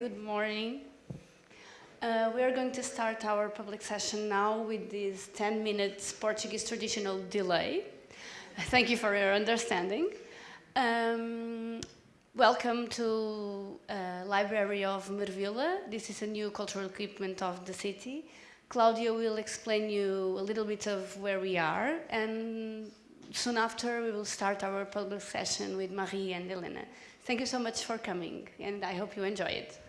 Good morning. Uh, we are going to start our public session now with this 10 minutes Portuguese traditional delay. Thank you for your understanding. Um, welcome to uh, Library of Marvila. This is a new cultural equipment of the city. Claudia will explain you a little bit of where we are and soon after we will start our public session with Marie and Elena. Thank you so much for coming and I hope you enjoy it.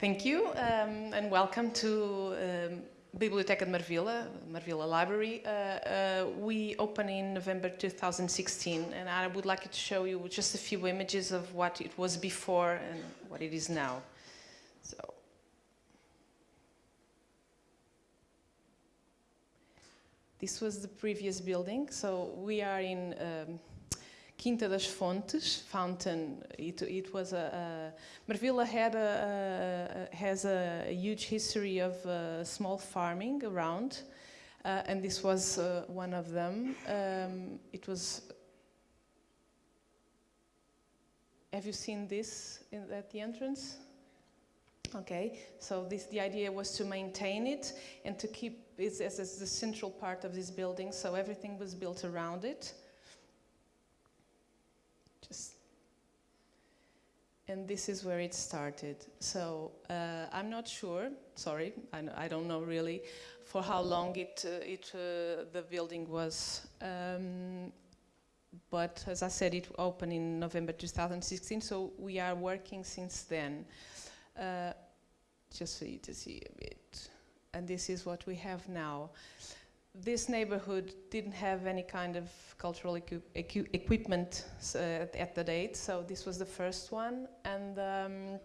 Thank you um, and welcome to um, Biblioteca de Marvila, Marvila Library. Uh, uh, we opened in November 2016 and I would like to show you just a few images of what it was before and what it is now. So. This was the previous building, so we are in um, Quinta das Fontes, Fountain. It, it was a, a Marvila had a, a, has a, huge history of uh, small farming around, uh, and this was uh, one of them. Um, it was. Have you seen this in, at the entrance? Okay, so this the idea was to maintain it and to keep it as, as the central part of this building. So everything was built around it. Just and this is where it started. So uh, I'm not sure. Sorry, I, I, don't know really for how long it uh, it uh, the building was. Um, but as I said, it opened in November 2016. So we are working since then. Uh, just for you to see a bit. And this is what we have now this neighborhood didn't have any kind of cultural equi equi equipment uh, at the date, so this was the first one. And um,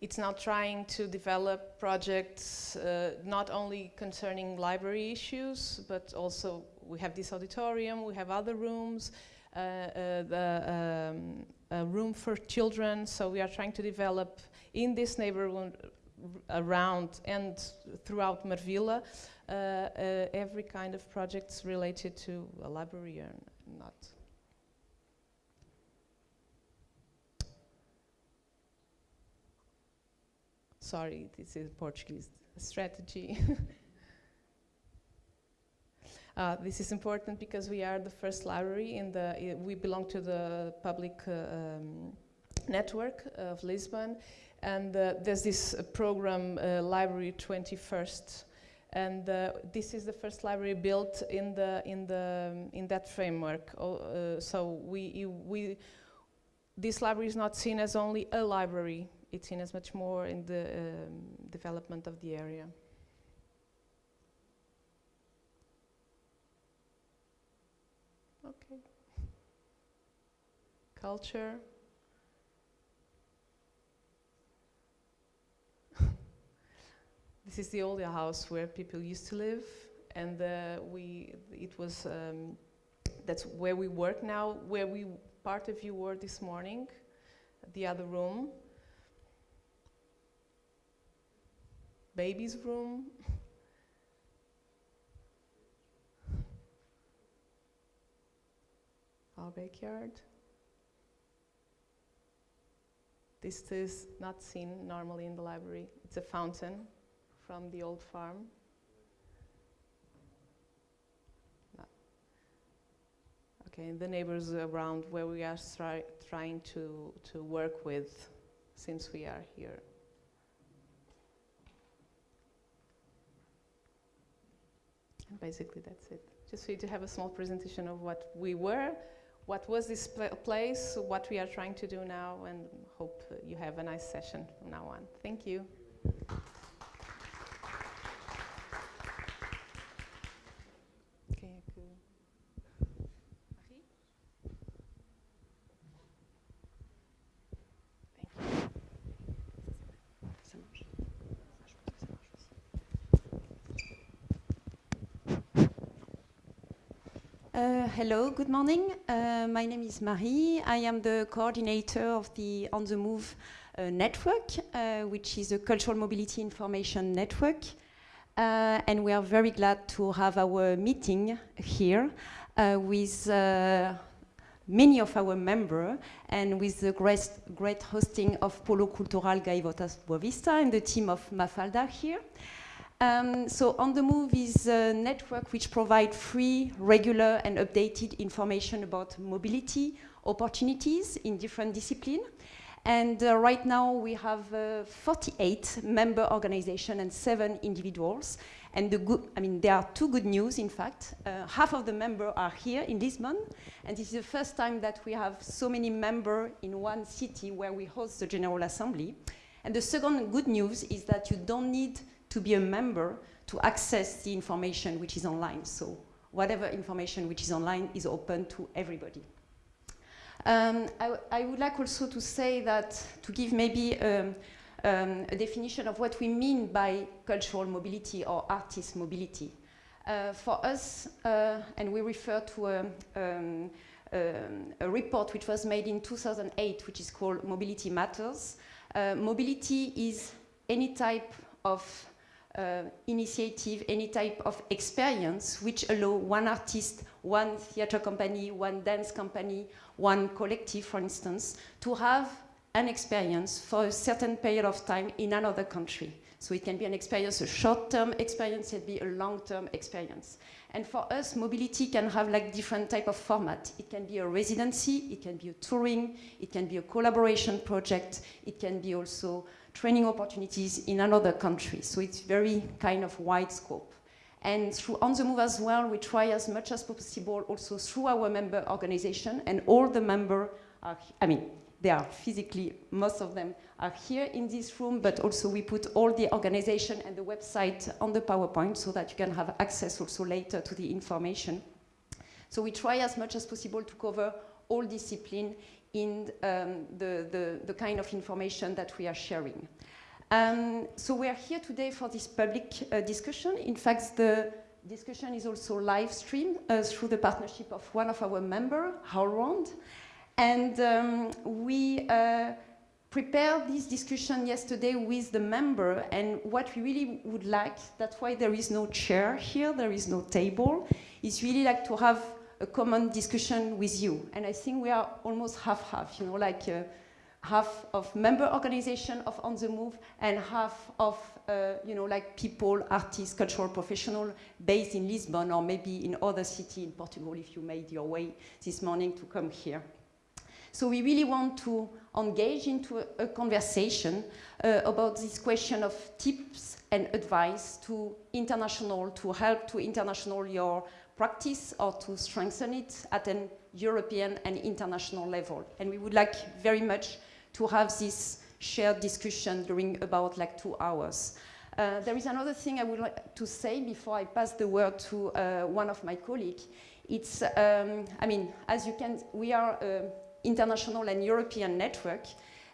it's now trying to develop projects uh, not only concerning library issues, but also we have this auditorium, we have other rooms, uh, uh the um, a room for children, so we are trying to develop in this neighborhood around and throughout Marvila every kind of projects related to a library or not. Sorry, this is Portuguese strategy. Uh, this is important because we are the first library in the, uh, we belong to the public uh, um, network of Lisbon and uh, there's this program, Library 21st, and uh, this is the first library built in the in the in that framework. Uh, so we we this library is not seen as only a library; it's seen as much more in the um, development of the area. Okay. Culture. This is the old house where people used to live, and uh, we it was um, that's where we work now. Where we part of you were this morning, the other room, baby's room. Our backyard. This is not seen normally in the library. It's a fountain from the old farm? Okay, the neighbors around where we are try, trying to, to work with since we are here. And basically that's it. Just for you to have a small presentation of what we were, what was this pl place, what we are trying to do now, and hope you have a nice session from now on. Thank you. Uh, hello, good morning. Uh, my name is Marie. I am the coordinator of the On the Move uh, network, uh, which is a cultural mobility information network. Uh, and we are very glad to have our meeting here uh, with many of our members and with the great, great hosting of Polo Cultural Gaivotas Boavista and the team of Mafalda here. Um, so On the Move is a network which provides free, regular and updated information about mobility opportunities in different disciplines. And uh, right now we have uh, 48 member organizations and seven individuals. And the good, I mean, there are two good news, in fact. Uh, half of the members are here in Lisbon, and this is the first time that we have so many members in one city where we host the General Assembly. And the second good news is that you don't need to be a member to access the information which is online. So whatever information which is online is open to everybody. Um, I, I, would like also to say that, to give maybe um, um, a definition of what we mean by cultural mobility or artist mobility. Uh, for us, uh, and we refer to a, um, um, a, report which was made in 2008, which is called Mobility Matters. Uh, mobility is any type of uh, initiative, any type of experience which allow one artist, one theater company, one dance company, one collective, for instance, to have an experience for a certain period of time in another country. So it can be an experience, a short-term experience, it can be a long-term experience. And for us, mobility can have like different type of format. It can be a residency, it can be a touring, it can be a collaboration project, it can be also training opportunities in another country. So it's very kind of wide scope. And through On the Move as well, we try as much as possible also through our member organization and all the member are, I mean, they are physically, most of them are here in this room, but also we put all the organization and the website on the PowerPoint so that you can have access also later to the information. So we try as much as possible to cover all discipline in um, the, the, the, kind of information that we are sharing. Um, so we are here today for this public uh, discussion. In fact, the discussion is also live streamed uh, through the partnership of one of our members, HowlRound. And um, we uh, prepared this discussion yesterday with the member and what we really would like, that's why there is no chair here, there is no table, is really like to have a common discussion with you. And I think we are almost half-half, you know, like uh, half of member organization of On The Move and half of, uh, you know, like people, artists, cultural professional based in Lisbon or maybe in other city in Portugal if you made your way this morning to come here. So we really want to engage into a, a conversation uh, about this question of tips and advice to international, to help to international your practice or to strengthen it at an European and international level. And we would like very much to have this shared discussion during about like two hours. Uh, there is another thing I would like to say before I pass the word to uh, one of my colleagues. It's, um, I mean, as you can, we are uh, international and European network.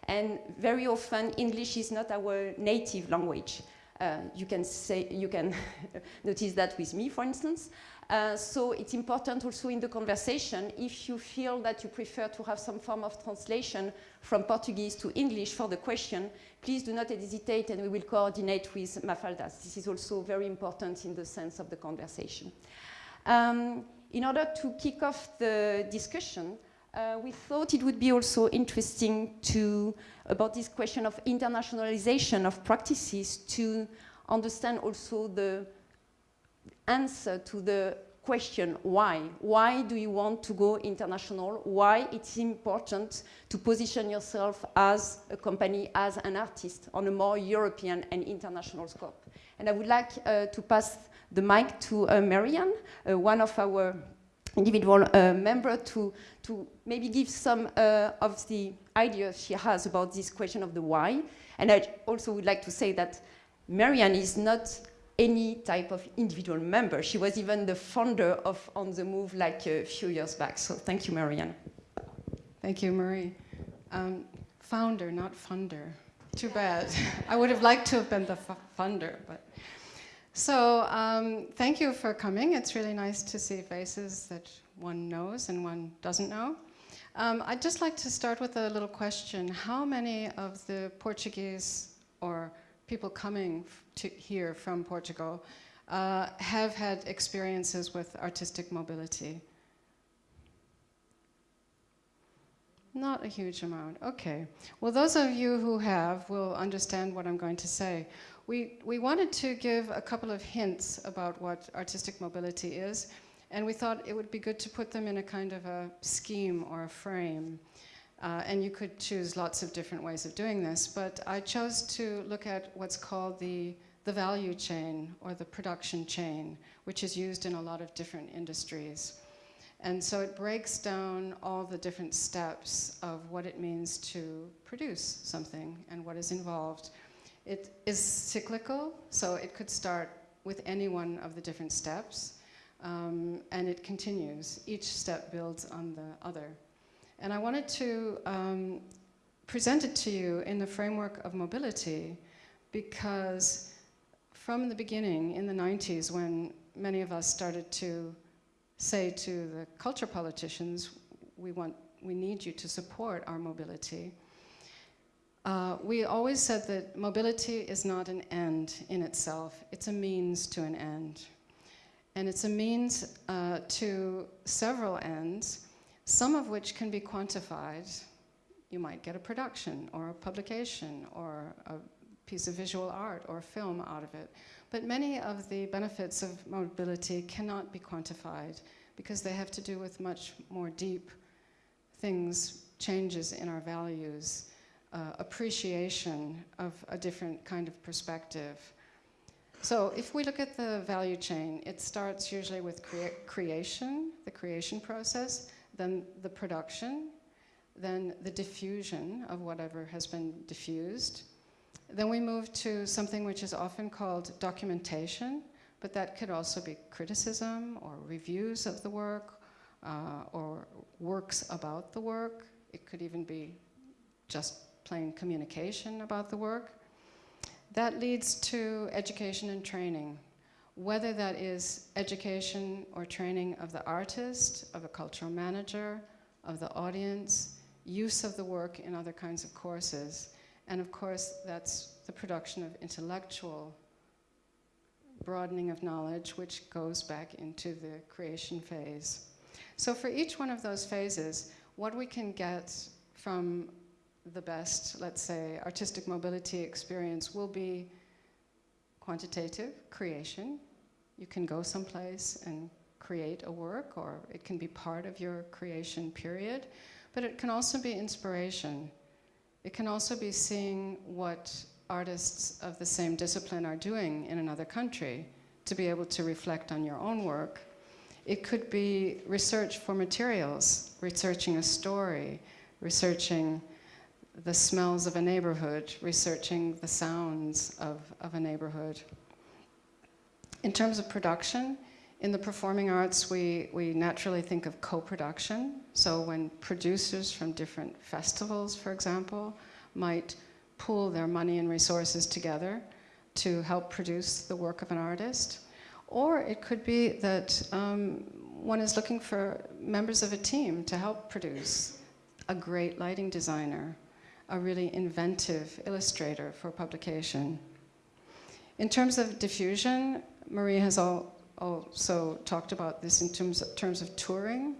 And very often English is not our native language. Uh, you can say, you can notice that with me, for instance. Uh, so it's important also in the conversation, if you feel that you prefer to have some form of translation from Portuguese to English for the question, please do not hesitate and we will coordinate with Mafaldas. This is also very important in the sense of the conversation. Um, in order to kick off the discussion, uh, we thought it would be also interesting to, about this question of internationalization of practices, to understand also the answer to the question why. Why do you want to go international? Why it's important to position yourself as a company, as an artist on a more European and international scope. And I would like uh, to pass the mic to uh, Marianne, uh, one of our individual uh, to, to maybe give some uh, of the ideas she has about this question of the why. And I also would like to say that Marianne is not any type of individual member. She was even the founder of On The Move like a few years back. So thank you, Marianne. Thank you, Marie. Um, founder, not funder. Too bad. I would have liked to have been the funder, but so um, thank you for coming. It's really nice to see faces that one knows and one doesn't know. Um, I'd just like to start with a little question. How many of the Portuguese or people coming to here from Portugal uh, have had experiences with artistic mobility? Not a huge amount. Okay. Well, those of you who have will understand what I'm going to say. We, we wanted to give a couple of hints about what artistic mobility is, and we thought it would be good to put them in a kind of a scheme or a frame. Uh, and you could choose lots of different ways of doing this, but I chose to look at what's called the, the value chain or the production chain, which is used in a lot of different industries. And so it breaks down all the different steps of what it means to produce something and what is involved. It is cyclical, so it could start with any one of the different steps, um, and it continues. Each step builds on the other. And I wanted to um, present it to you in the framework of mobility because from the beginning, in the 90s, when many of us started to say to the culture politicians, we, want, we need you to support our mobility. Uh, we always said that mobility is not an end in itself, it's a means to an end. And it's a means uh, to several ends, some of which can be quantified. You might get a production or a publication or a piece of visual art or film out of it. But many of the benefits of mobility cannot be quantified because they have to do with much more deep things, changes in our values, uh, appreciation of a different kind of perspective. So if we look at the value chain, it starts usually with crea creation, the creation process, then the production, then the diffusion of whatever has been diffused, then we move to something which is often called documentation, but that could also be criticism or reviews of the work uh, or works about the work. It could even be just plain communication about the work. That leads to education and training, whether that is education or training of the artist, of a cultural manager, of the audience, use of the work in other kinds of courses. And of course, that's the production of intellectual broadening of knowledge, which goes back into the creation phase. So for each one of those phases, what we can get from the best, let's say, artistic mobility experience will be quantitative creation. You can go someplace and create a work, or it can be part of your creation period, but it can also be inspiration. It can also be seeing what artists of the same discipline are doing in another country to be able to reflect on your own work. It could be research for materials, researching a story, researching the smells of a neighborhood, researching the sounds of, of a neighborhood. In terms of production, in the performing arts, we, we naturally think of co-production. So when producers from different festivals, for example, might pool their money and resources together to help produce the work of an artist. Or it could be that um, one is looking for members of a team to help produce a great lighting designer, a really inventive illustrator for publication. In terms of diffusion, Marie has all also talked about this in terms of, terms of touring.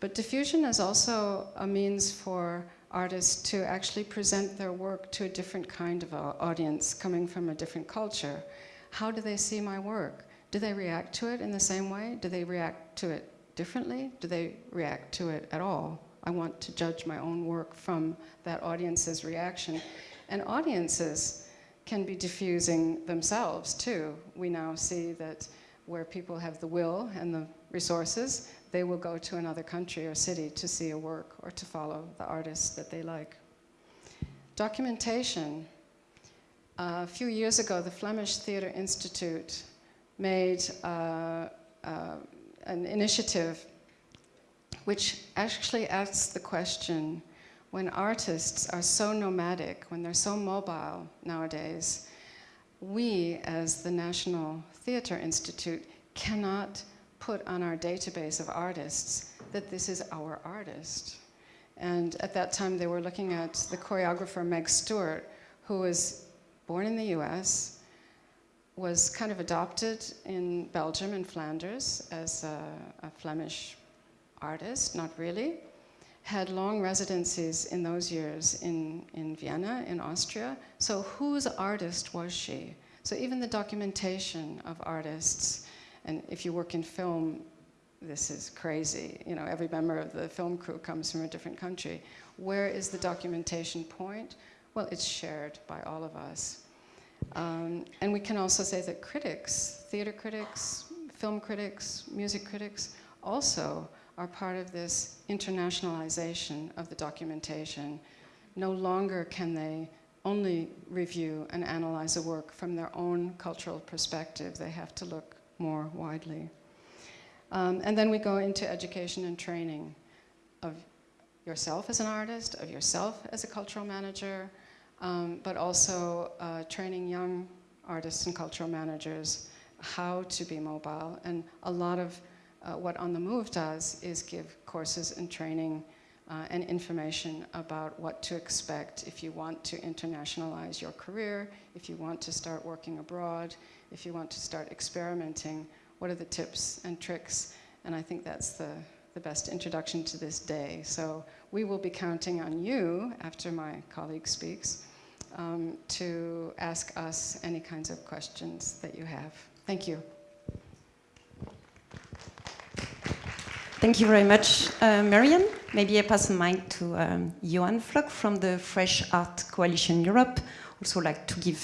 But diffusion is also a means for artists to actually present their work to a different kind of audience coming from a different culture. How do they see my work? Do they react to it in the same way? Do they react to it differently? Do they react to it at all? I want to judge my own work from that audience's reaction. And audiences can be diffusing themselves too. We now see that where people have the will and the resources, they will go to another country or city to see a work or to follow the artist that they like. Documentation. Uh, a few years ago, the Flemish Theatre Institute made uh, uh, an initiative which actually asks the question, when artists are so nomadic, when they're so mobile nowadays, we as the National Theatre Institute cannot put on our database of artists that this is our artist. And at that time, they were looking at the choreographer Meg Stuart, who was born in the US, was kind of adopted in Belgium and Flanders as a, a Flemish artist, not really, had long residencies in those years in, in Vienna, in Austria. So whose artist was she? So even the documentation of artists, and if you work in film, this is crazy. You know, every member of the film crew comes from a different country. Where is the documentation point? Well, it's shared by all of us. Um, and we can also say that critics, theater critics, film critics, music critics, also are part of this internationalization of the documentation. No longer can they only review and analyze a work from their own cultural perspective. They have to look more widely. Um, and then we go into education and training of yourself as an artist, of yourself as a cultural manager, um, but also uh, training young artists and cultural managers how to be mobile. And a lot of uh, what On the Move does is give courses and training uh, and information about what to expect if you want to internationalize your career, if you want to start working abroad, if you want to start experimenting, what are the tips and tricks? And I think that's the, the best introduction to this day. So we will be counting on you, after my colleague speaks, um, to ask us any kinds of questions that you have. Thank you. Thank you very much, uh, Marian. Maybe I pass the mic to um, Johan Floc'h from the Fresh Art Coalition Europe. Also like to give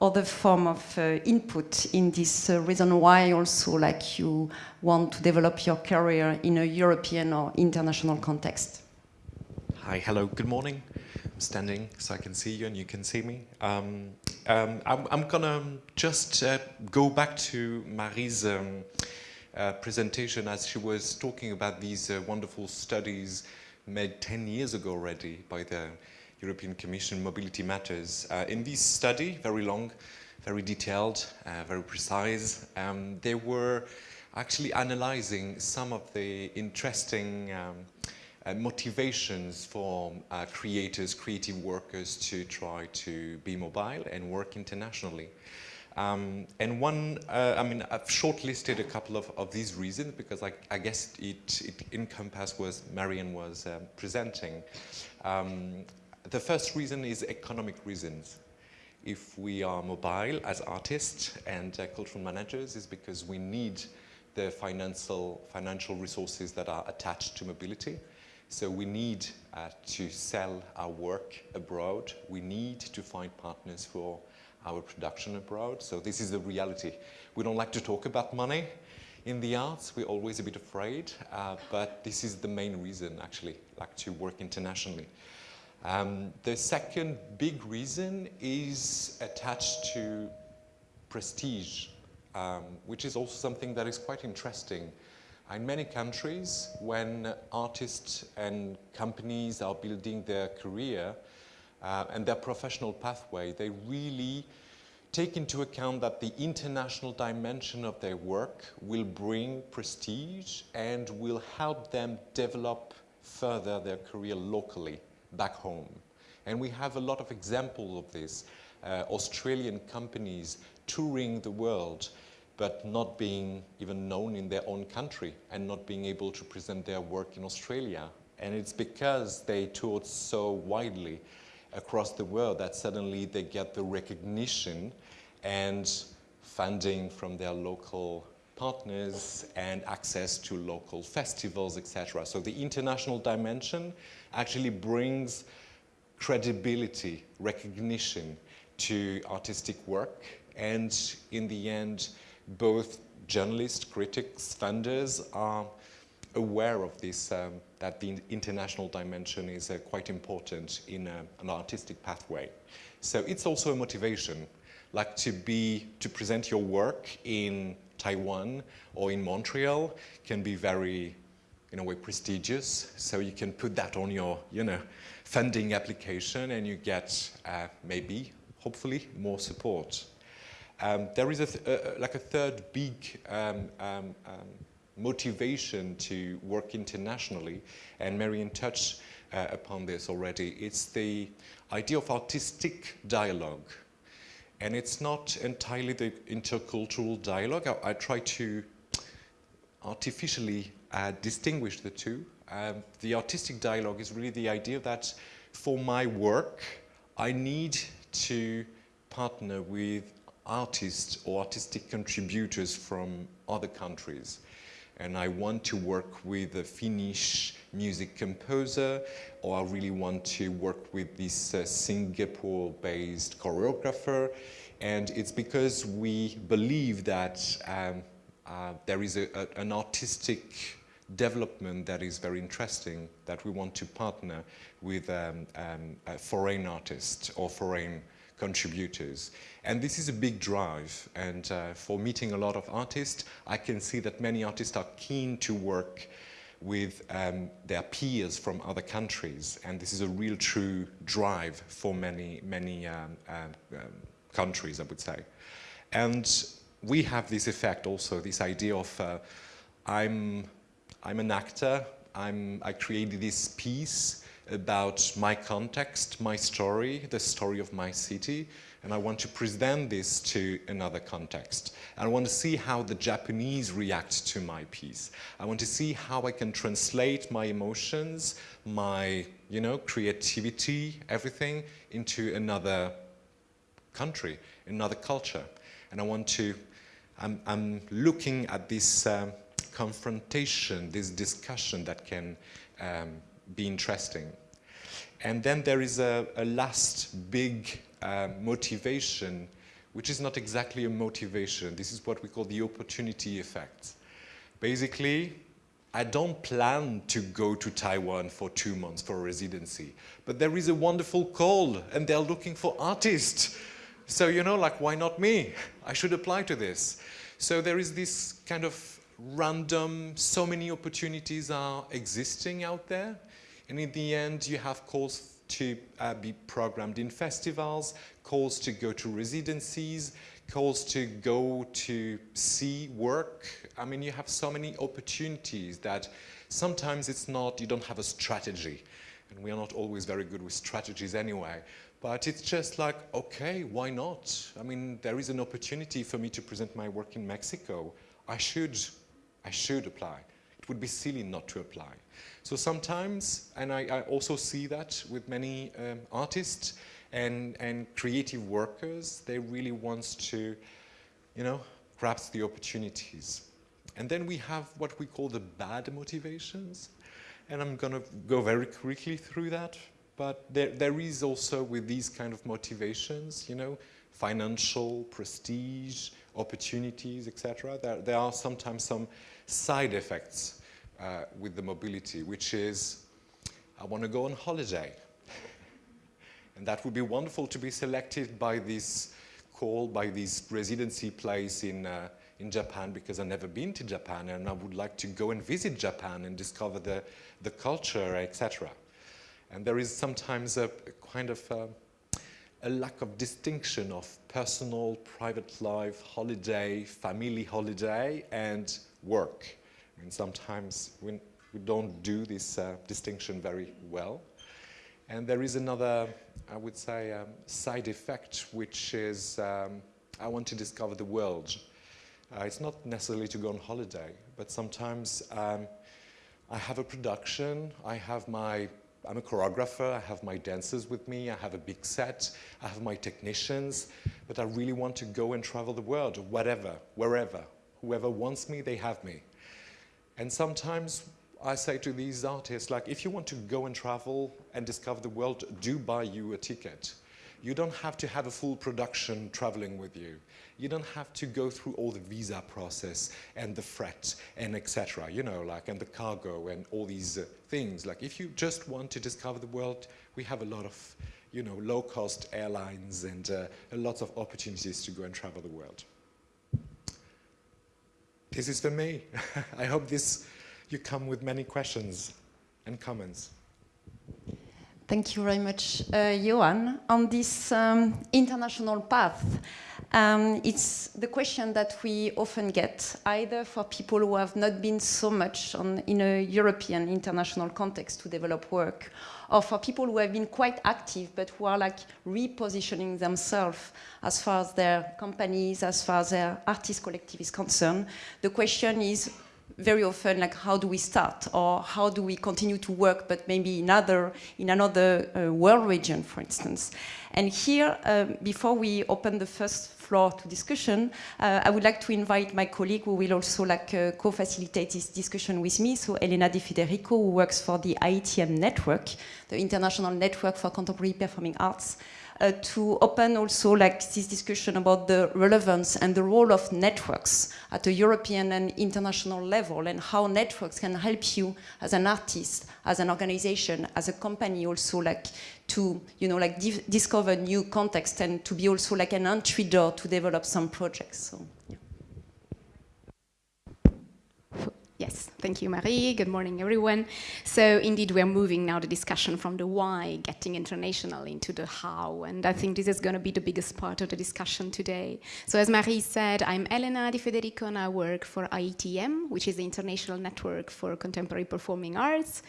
other form of uh, input in this uh, reason why also like you want to develop your career in a European or international context. Hi, hello, good morning. I'm standing so I can see you and you can see me. Um, um, I'm, I'm, gonna just uh, go back to Marie's um, uh, presentation as she was talking about these uh, wonderful studies made 10 years ago already by the European Commission Mobility Matters. Uh, in this study, very long, very detailed, uh, very precise, um, they were actually analyzing some of the interesting um, uh, motivations for creators, creative workers to try to be mobile and work internationally. Um, and one, uh, I mean, I've shortlisted a couple of, of these reasons because I, I guess it, it encompasses what Marian was um, presenting. Um, the first reason is economic reasons. If we are mobile as artists and uh, cultural managers is because we need the financial, financial resources that are attached to mobility. So we need uh, to sell our work abroad. We need to find partners for our production abroad. So this is the reality. We don't like to talk about money in the arts. We're always a bit afraid, uh, but this is the main reason, actually, like to work internationally. Um, the second big reason is attached to prestige, um, which is also something that is quite interesting. In many countries, when artists and companies are building their career, uh, and their professional pathway, they really take into account that the international dimension of their work will bring prestige and will help them develop further their career locally back home. And we have a lot of examples of this. Uh, Australian companies touring the world but not being even known in their own country and not being able to present their work in Australia. And it's because they toured so widely across the world that suddenly they get the recognition and funding from their local partners and access to local festivals, etc. So the international dimension actually brings credibility, recognition to artistic work and in the end both journalists, critics, funders are aware of this, um, that the international dimension is uh, quite important in uh, an artistic pathway. So it's also a motivation, like to be, to present your work in Taiwan or in Montreal can be very, in a way, prestigious. So you can put that on your, you know, funding application and you get uh, maybe, hopefully, more support. Um, there is a th uh, like a third big um, um, um motivation to work internationally, and Marian touched uh, upon this already. It's the idea of artistic dialogue. And it's not entirely the intercultural dialogue. I, I try to artificially uh, distinguish the two. Um, the artistic dialogue is really the idea that for my work, I need to partner with artists or artistic contributors from other countries. And I want to work with a Finnish music composer, or I really want to work with this uh, Singapore-based choreographer. And it's because we believe that um, uh, there is a, a, an artistic development that is very interesting, that we want to partner with um, um, foreign artists or foreign contributors. And this is a big drive. And uh, for meeting a lot of artists, I can see that many artists are keen to work with um, their peers from other countries. And this is a real true drive for many, many um, uh, um, countries, I would say. And we have this effect also, this idea of uh, I'm, I'm an actor, I'm, I created this piece, about my context, my story, the story of my city, and I want to present this to another context. I want to see how the Japanese react to my piece. I want to see how I can translate my emotions, my, you know, creativity, everything into another country, another culture. And I want to, I'm, I'm looking at this um, confrontation, this discussion that can um, be interesting. And then there is a, a last big motivation, which is not exactly a motivation. This is what we call the opportunity effect. Basically, I don't plan to go to Taiwan for two months for residency, but there is a wonderful call and they're looking for artists. So, you know, like, why not me? I should apply to this. So there is this kind of random, so many opportunities are existing out there. And in the end, you have calls to uh, be programmed in festivals, calls to go to residencies, calls to go to see work. I mean, you have so many opportunities that sometimes it's not, you don't have a strategy. And we are not always very good with strategies anyway. But it's just like, okay, why not? I mean, there is an opportunity for me to present my work in Mexico. I should, I should apply. It would be silly not to apply. So sometimes, and I, I also see that with many um, artists and, and creative workers, they really want to, you know, grasp the opportunities. And then we have what we call the bad motivations. And I'm going to go very quickly through that. But there, there is also with these kind of motivations, you know, financial, prestige, opportunities, etc. There, there are sometimes some side effects uh, with the mobility, which is, I want to go on holiday. and that would be wonderful to be selected by this call, by this residency place in, uh, in Japan, because I've never been to Japan, and I would like to go and visit Japan and discover the, the culture, etc. And there is sometimes a, kind of a, uh, a lack of distinction of personal, private life, holiday, family holiday, and work. Mean, sometimes we, we don't do this uh, distinction very well. And there is another, I would say, um, side effect, which is um, I want to discover the world. Uh, it's not necessarily to go on holiday, but sometimes um, I have a production, I have my, I'm a choreographer, I have my dancers with me, I have a big set, I have my technicians, but I really want to go and travel the world, whatever, wherever. Whoever wants me, they have me. And sometimes I say to these artists, like, if you want to go and travel and discover the world, do buy you a ticket. You don't have to have a full production traveling with you. You don't have to go through all the visa process and the fret and etc. You know, like, and the cargo and all these uh, things. Like, if you just want to discover the world, we have a lot of, you know, low-cost airlines and uh, a lot of opportunities to go and travel the world this is for me. I hope this, you come with many questions and comments. Thank you very much, uh, Johan. On this um, international path, um, it's the question that we often get, either for people who have not been so much on, in a European international context to develop work, or for people who have been quite active but who are like repositioning themselves as far as their companies, as far as their artist collective is concerned. The question is, very often like how do we start? Or how do we continue to work but maybe in other in another uh, world region for instance? And here um, before we open the first floor to discussion uh, I would like to invite my colleague who will also like uh, co-facilitate this discussion with me. So Elena Di Federico who works for the IETM network the International Network for Contemporary Performing Arts Uh, to open also like this discussion about the relevance and the role of networks at a European and international level and how networks can help you as an artist, as an organization, as a company also like to, you know, like discover new context and to be also like an entry door to develop some projects. So, yeah. Yes, thank you, Marie. Good morning, everyone. So indeed, we're moving now the discussion from the why, getting international, into the how. And I think this is going to be the biggest part of the discussion today. So as Marie said, I'm Elena Di Federico, and I work for IETM, which is the International Network for Contemporary Performing Arts.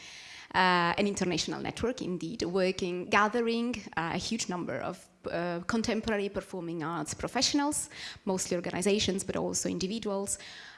Uh, an international network, indeed, working, gathering uh, a huge number of uh, contemporary performing arts professionals, mostly organizations, but also individuals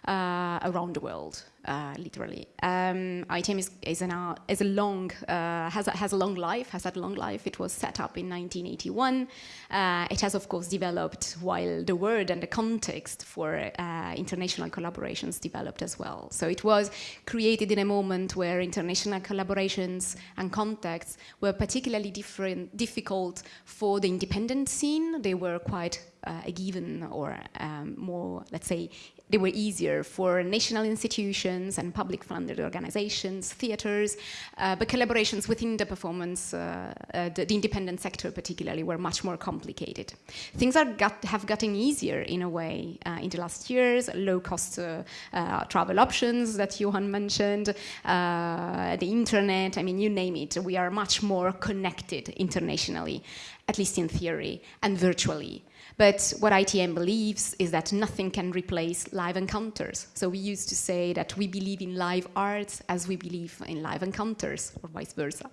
uh, around the world uh, literally. Um, IETM is, is, an, is a long, uh, has, a, has a long life, has had a long life. It was set up in 1981. Uh, it has, of course, developed while the word and the context for uh, international collaborations developed as well. So it was created in a moment where international collaborations and contexts were particularly different, difficult for the independent scene. They were quite uh, a given or um, more, let's say, they were easier for national institutions and public funded organizations, theaters, uh, but collaborations within the performance, uh, uh, the, the, independent sector particularly, were much more complicated. Things got, have gotten easier in a way uh, in the last years, low cost uh, uh, travel options that Johan mentioned, the internet, I mean, you name it, we are much more connected internationally, at least in theory, and virtually. But what ITM believes is that nothing can replace live encounters. So we used to say that we believe in live arts as we believe in live encounters, or vice versa.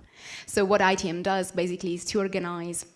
So what ITM does basically is to organize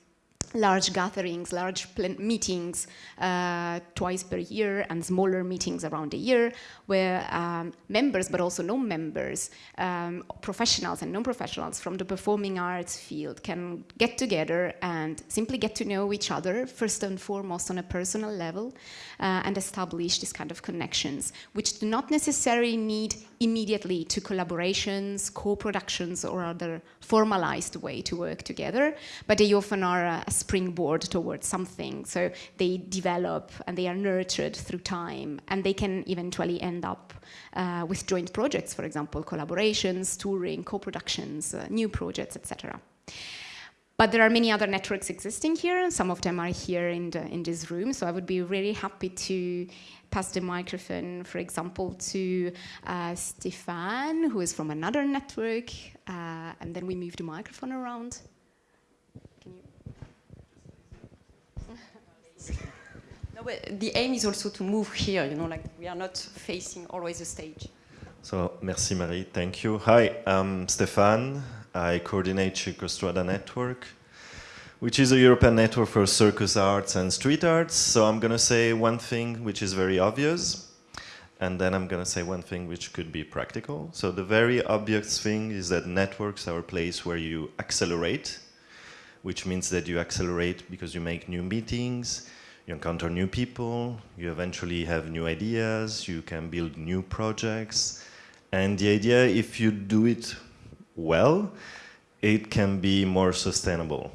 large gatherings, large meetings uh, twice per year and smaller meetings around the year where um, members but also non-members, um, professionals and non-professionals from the performing arts field can get together and simply get to know each other first and foremost on a personal level uh, and establish this kind of connections which do not necessarily need immediately to collaborations, co-productions or other formalized way to work together, but they often are a springboard towards something. So they develop and they are nurtured through time and they can eventually end up uh, with joint projects, for example, collaborations, touring, co-productions, uh, new projects, etc. But there are many other networks existing here, and some of them are here in, the, in this room. So I would be really happy to pass the microphone, for example, to uh, Stefan, who is from another network, uh, and then we move the microphone around. no, but the aim is also to move here, you know, like we are not facing always the stage. So, merci Marie, thank you. Hi, I'm Stefan. I coordinate Circostrada Network which is a European network for circus arts and street arts. So I'm going to say one thing which is very obvious, and then I'm going to say one thing which could be practical. So the very obvious thing is that networks are a place where you accelerate, which means that you accelerate because you make new meetings, you encounter new people, you eventually have new ideas, you can build new projects. And the idea, if you do it well, it can be more sustainable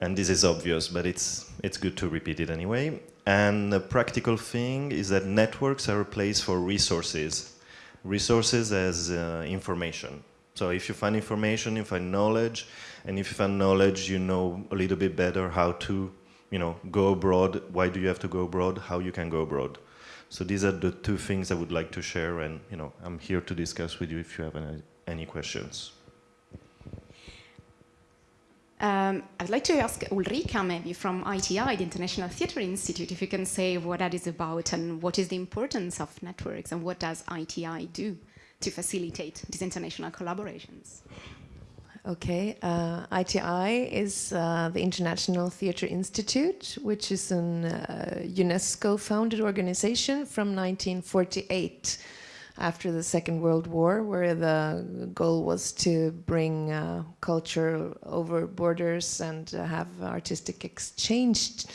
and this is obvious, but it's, it's good to repeat it anyway. And the practical thing is that networks are a place for resources. Resources as uh, information. So if you find information, you find knowledge, and if you find knowledge, you know a little bit better how to, you know, go abroad, why do you have to go abroad, how you can go abroad. So these are the two things I would like to share, and you know, I'm here to discuss with you if you have any, any questions. Um, I'd like to ask Ulrika, maybe from ITI, the International Theatre Institute, if you can say what that is about and what is the importance of networks and what does ITI do to facilitate these international collaborations? Okay, uh, ITI is uh, the International Theatre Institute, which is a uh, UNESCO-founded organization from 1948. After the Second World War, where the goal was to bring uh, culture over borders and uh, have artistic exchange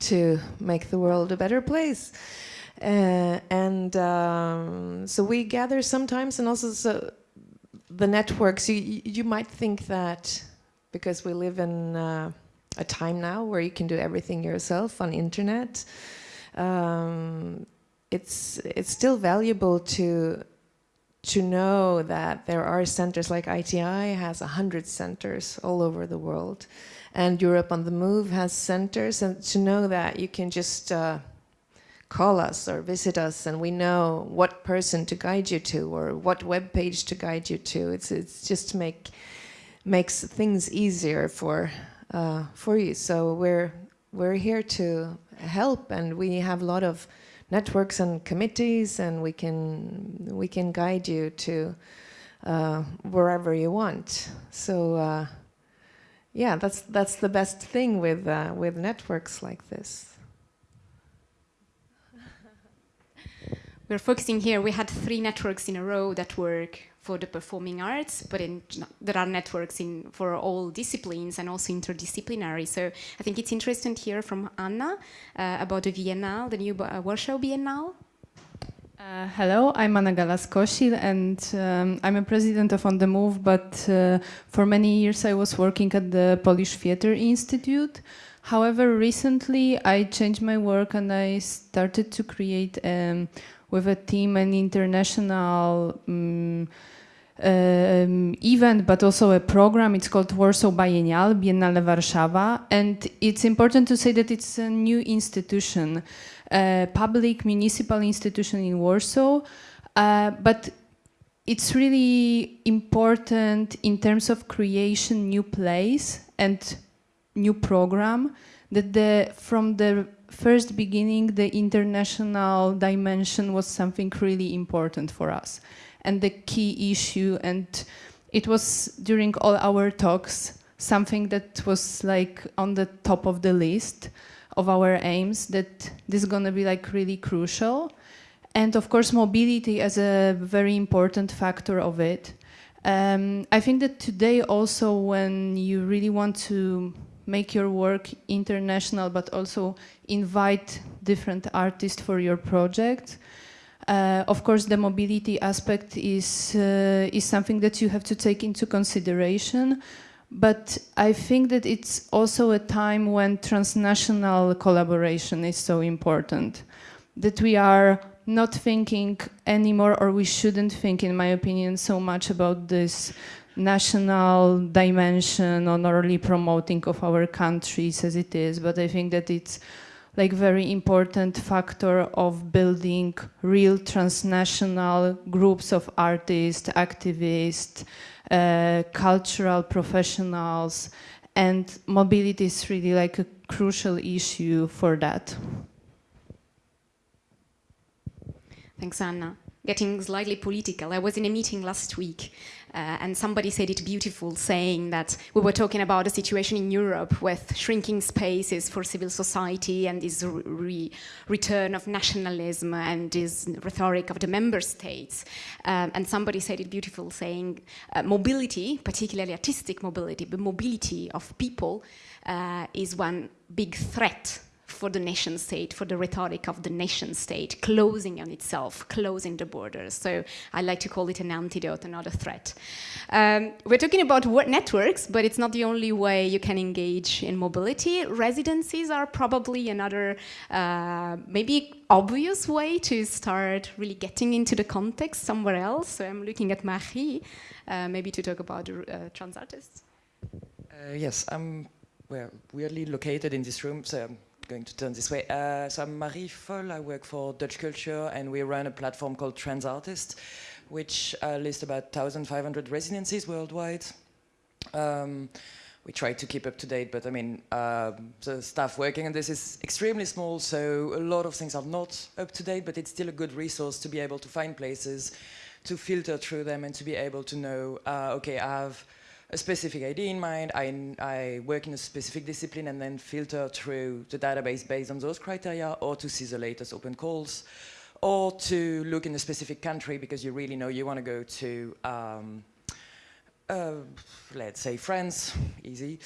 to make the world a better place. Uh, and um, so we gather sometimes, and also so the networks. You you might think that because we live in uh, a time now where you can do everything yourself on internet. Um, it's it's still valuable to to know that there are centers like ITI has a hundred centers all over the world, and Europe on the Move has centers, and to know that you can just uh, call us or visit us, and we know what person to guide you to or what web page to guide you to. It's it's just to make makes things easier for uh, for you. So we're we're here to help, and we have a lot of networks and committees, and we can we can guide you to uh, wherever you want. So uh, yeah, that's that's the best thing with uh, with networks like this. We're focusing here. We had three networks in a row that work for the performing arts, but in, there are networks in for all disciplines and also interdisciplinary. So I think it's interesting to hear from Anna uh, about the Biennale, the new uh, Warsaw Biennale. Uh, hello, I'm Anna Galas-Kosil and um, I'm a president of On The Move, but uh, for many years I was working at the Polish Theatre Institute. However, recently I changed my work and I started to create um, with a team an international um, um, event, but also a program. It's called Warsaw Biennial, Biennale Warszawa. And it's important to say that it's a new institution, a public municipal institution in Warsaw. Uh, but it's really important in terms of creation new place and new program that the from the first beginning the international dimension was something really important for us and the key issue. And it was during all our talks something that was like on the top of the list of our aims that this is going to be like really crucial. And of course, mobility as a very important factor of it. Um, I think that today also when you really want to make your work international, but also invite different artists for your project, uh, of course, the mobility aspect is, uh, is something that you have to take into consideration. But I think that it's also a time when transnational collaboration is so important. That we are not thinking anymore, or we shouldn't think, in my opinion, so much about this national dimension on only promoting of our countries as it is, but I think that it's like very important factor of building real transnational groups of artists, activists, uh, cultural professionals, and mobility is really like a crucial issue for that. Thanks, Anna. Getting slightly political. I was in a meeting last week uh, and somebody said it beautiful, saying that we were talking about a situation in Europe with shrinking spaces for civil society and this re return of nationalism and this rhetoric of the member states. Um, and somebody said it beautiful, saying uh, mobility, particularly artistic mobility, but mobility of people uh, is one big threat for the nation state, for the rhetoric of the nation state, closing on itself, closing the borders. So I like to call it an antidote, not a threat. Um, we're talking about networks, but it's not the only way you can engage in mobility. Residencies are probably another, uh, maybe obvious way to start really getting into the context somewhere else. So I'm looking at Marie, uh, maybe to talk about uh, trans artists. Uh, yes, I'm well, weirdly located in this room, so going to turn this way. Uh, so I'm Marie Fol, I work for Dutch Culture and we run a platform called Trans Artist, which uh, lists about 1,500 residencies worldwide. Um, we try to keep up to date, but I mean, uh, the staff working on this is extremely small, so a lot of things are not up to date, but it's still a good resource to be able to find places, to filter through them and to be able to know, uh, okay, I have a specific idea in mind, I, I work in a specific discipline and then filter through the database based on those criteria or to see the latest open calls or to look in a specific country because you really know you want to go to, um, uh, let's say France, easy.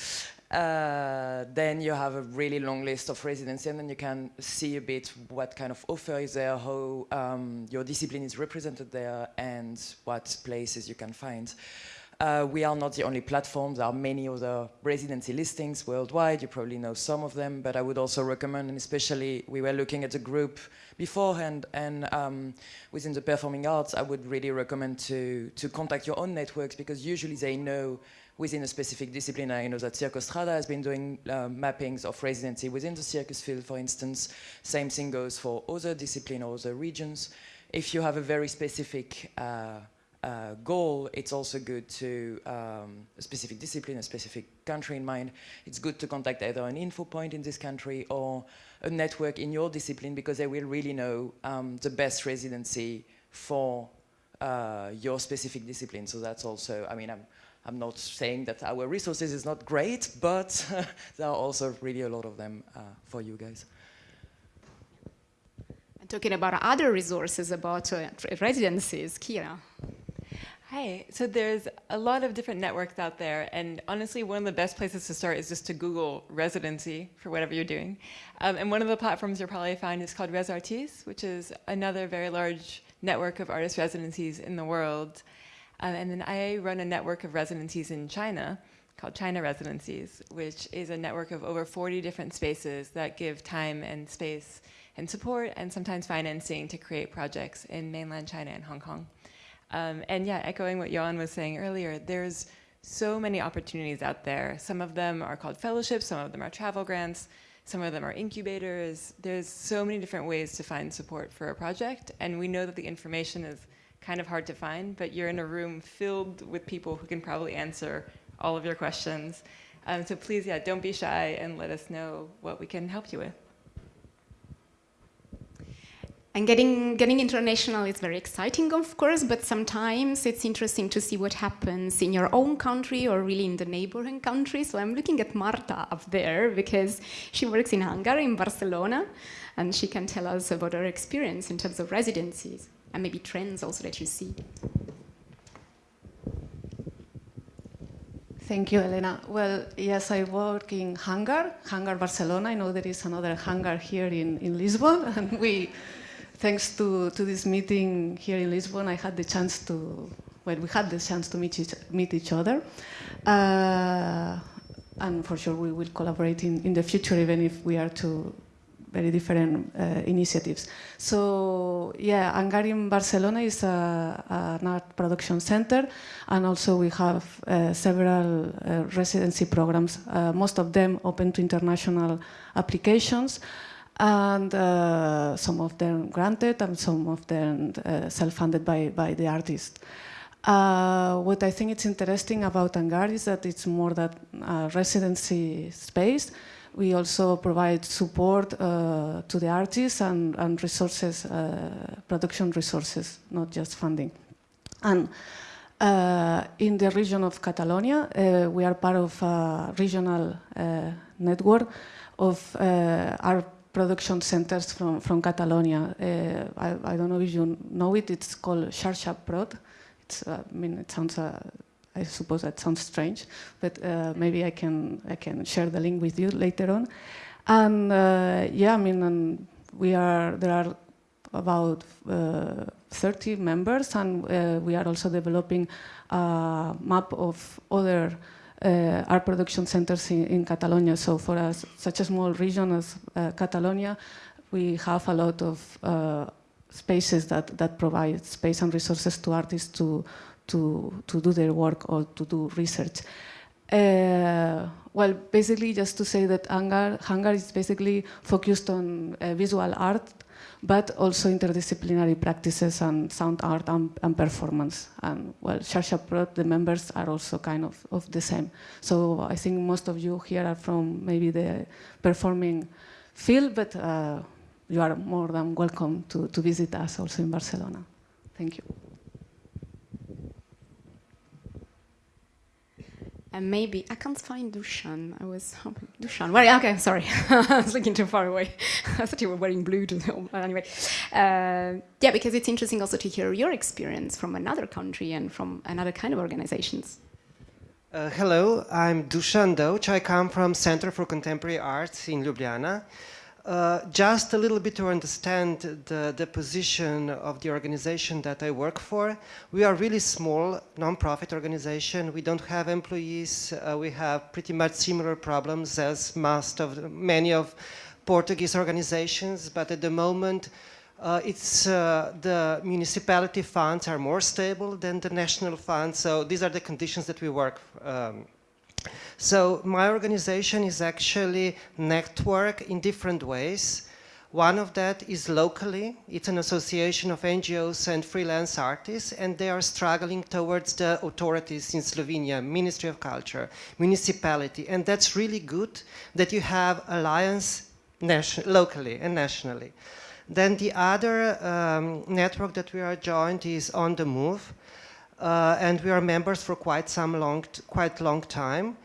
Uh, then you have a really long list of residency and then you can see a bit what kind of offer is there, how um, your discipline is represented there and what places you can find. Uh, we are not the only platform. There are many other residency listings worldwide. You probably know some of them, but I would also recommend, and especially we were looking at the group beforehand, and um, within the performing arts, I would really recommend to, to contact your own networks because usually they know within a specific discipline. I know that Circostrada has been doing uh, mappings of residency within the circus field, for instance. Same thing goes for other discipline or other regions. If you have a very specific uh, uh, goal, it's also good to um, a specific discipline, a specific country in mind. It's good to contact either an info point in this country or a network in your discipline because they will really know um, the best residency for uh, your specific discipline. So that's also, I mean, I'm, I'm not saying that our resources is not great, but there are also really a lot of them uh, for you guys. And talking about other resources, about uh, residencies, Kira. Hi, so there's a lot of different networks out there, and honestly, one of the best places to start is just to Google residency for whatever you're doing. Um, and one of the platforms you'll probably find is called ResArtis, which is another very large network of artist residencies in the world. Um, and then I run a network of residencies in China called China Residencies, which is a network of over 40 different spaces that give time and space and support and sometimes financing to create projects in mainland China and Hong Kong. Um, and yeah, echoing what Johan was saying earlier, there's so many opportunities out there. Some of them are called fellowships, some of them are travel grants, some of them are incubators. There's so many different ways to find support for a project, and we know that the information is kind of hard to find, but you're in a room filled with people who can probably answer all of your questions. Um, so please, yeah, don't be shy and let us know what we can help you with. And getting, getting international is very exciting, of course, but sometimes it's interesting to see what happens in your own country or really in the neighboring country. So I'm looking at Marta up there because she works in Hangar, in Barcelona, and she can tell us about her experience in terms of residencies and maybe trends also that you see. Thank you, Elena. Well, yes, I work in Hangar, Hangar Barcelona. I know there is another hangar here in, in Lisbon, and we thanks to, to this meeting here in Lisbon, I had the chance to, well, we had the chance to meet each, meet each other. Uh, and for sure we will collaborate in, in the future, even if we are two very different uh, initiatives. So yeah, Hangar in Barcelona is a, an art production center, and also we have uh, several uh, residency programs, uh, most of them open to international applications and uh, some of them granted and some of them uh, self-funded by, by the artist. Uh, what I think is interesting about Hangar is that it's more that residency space. We also provide support uh, to the artists and, and resources, uh, production resources, not just funding. And uh, in the region of Catalonia, we are part of a regional network of art production centers from, from Catalonia. Uh, I, I, don't know if you know it, it's called Xarxa Prod. It's, uh, I mean, it sounds, uh, I suppose that sounds strange, but uh, maybe I can, I can share the link with you later on. And uh, yeah, I mean, we are, there are about uh, 30 members and we are also developing a map of other uh, art production centers in, in, Catalonia. So for us, such a small region as uh, Catalonia, we have a lot of uh, spaces that, that provide space and resources to artists to, to, to do their work or to do research. Uh, well, basically, just to say that Hangar, Hangar is basically focused on uh, visual art but also interdisciplinary practices and sound art and, and performance. And well, Xarxa Prod, the members are also kind of, of the same. So I think most of you here are from maybe the performing field, but uh, you are more than welcome to, to visit us also in Barcelona. Thank you. And maybe, I can't find Dushan. I was hoping, Dushan. Well, okay, sorry. I was looking too far away. I thought you were wearing blue to anyway. Uh, yeah, because it's interesting also to hear your experience from another country and from another kind of organizations. Uh, hello, I'm Dusan Dovč. I come from Center for Contemporary Arts in Ljubljana. Uh, just a little bit to understand the, the position of the organization that I work for. We are really small, non-profit organization. We don't have employees. Uh, we have pretty much similar problems as most of many of Portuguese organizations, but at the moment, uh, it's uh, the municipality funds are more stable than the national funds. So these are the conditions that we work um, so my organization is actually network in different ways. One of that is locally. It's an association of NGOs and freelance artists, and they are struggling towards the authorities in Slovenia, Ministry of Culture, municipality, and that's really good that you have alliance locally and nationally. Then the other um, network that we are joined is On the Move, uh, and we are members for quite some long, quite long time.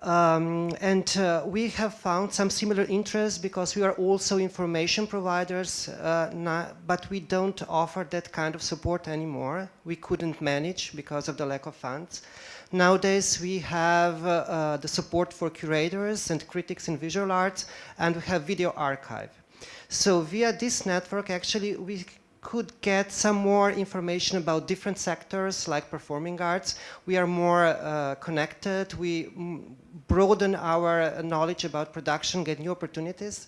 Um, and uh, we have found some similar interests because we are also information providers, uh, not, but we don't offer that kind of support anymore. We couldn't manage because of the lack of funds. Nowadays we have uh, uh the support for curators and critics in visual arts and we have video archive. So via this network actually we could get some more information about different sectors like performing arts. We are more uh, connected. We broaden our knowledge about production, get new opportunities.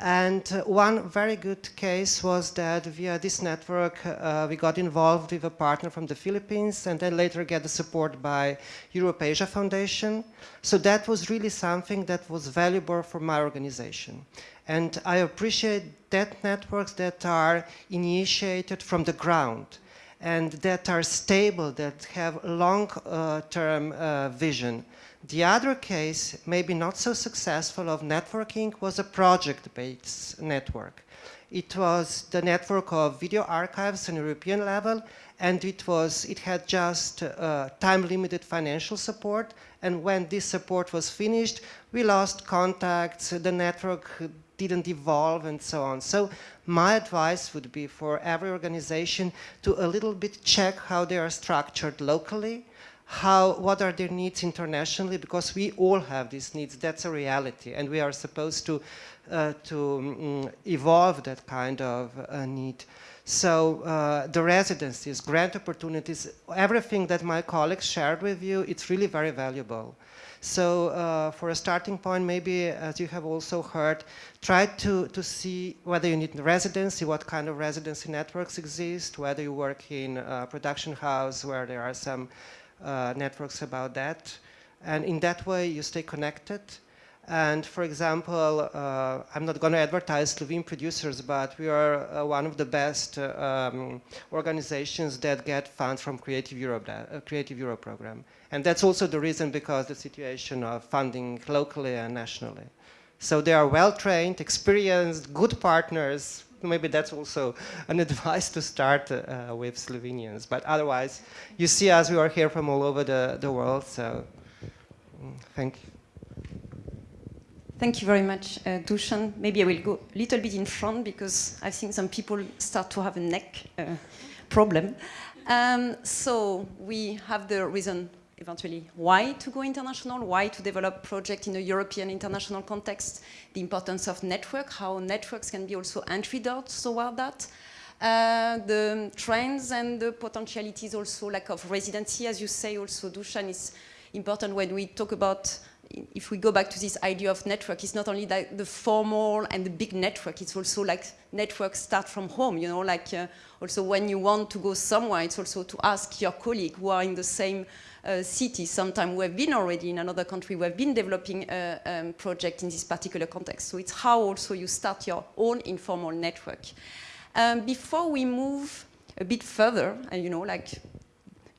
And uh, one very good case was that via this network, uh, we got involved with a partner from the Philippines and then later get the support by Europe Asia Foundation. So that was really something that was valuable for my organization. And I appreciate that networks that are initiated from the ground and that are stable, that have long-term uh, uh, vision. The other case, maybe not so successful of networking, was a project-based network. It was the network of video archives on European level, and it was it had just uh, time-limited financial support. And when this support was finished, we lost contacts. The network didn't evolve and so on. So my advice would be for every organization to a little bit check how they are structured locally, how, what are their needs internationally, because we all have these needs, that's a reality, and we are supposed to, uh, to um, evolve that kind of uh, need. So uh, the residencies, grant opportunities, everything that my colleagues shared with you, it's really very valuable. So uh, for a starting point, maybe, as you have also heard, try to, to see whether you need residency, what kind of residency networks exist, whether you work in a production house where there are some uh, networks about that. And in that way, you stay connected. And for example, uh, I'm not going to advertise Slovene producers, but we are uh, one of the best uh, um, organizations that get funds from Creative Europe, uh, Creative Europe program. And that's also the reason because the situation of funding locally and nationally. So they are well-trained, experienced, good partners. Maybe that's also an advice to start uh, with Slovenians. But otherwise, you see us, we are here from all over the, the world. So mm, thank you. Thank you very much, uh, Dushan. Maybe I will go a little bit in front because I think some people start to have a neck uh, problem. Um, so we have the reason eventually why to go international, why to develop project in a European international context, the importance of network, how networks can be also entry doors toward that. Uh, the trends and the potentialities also lack of residency, as you say also, Dushan, is important when we talk about if we go back to this idea of network, it's not only the formal and the big network, it's also like networks start from home, you know, like uh, also when you want to go somewhere, it's also to ask your colleague who are in the same uh, city. Sometimes we have been already in another country, we have been developing a um, project in this particular context. So it's how also you start your own informal network. Um, before we move a bit further, and you know, like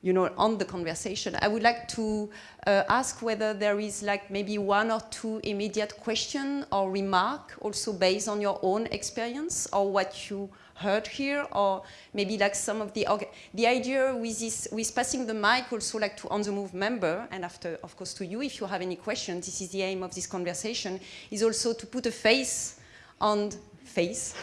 you know, on the conversation. I would like to uh, ask whether there is like maybe one or two immediate question or remark also based on your own experience or what you heard here or maybe like some of the, the idea with this, with passing the mic also like to on the move member and after of course to you if you have any questions, this is the aim of this conversation, is also to put a face on face,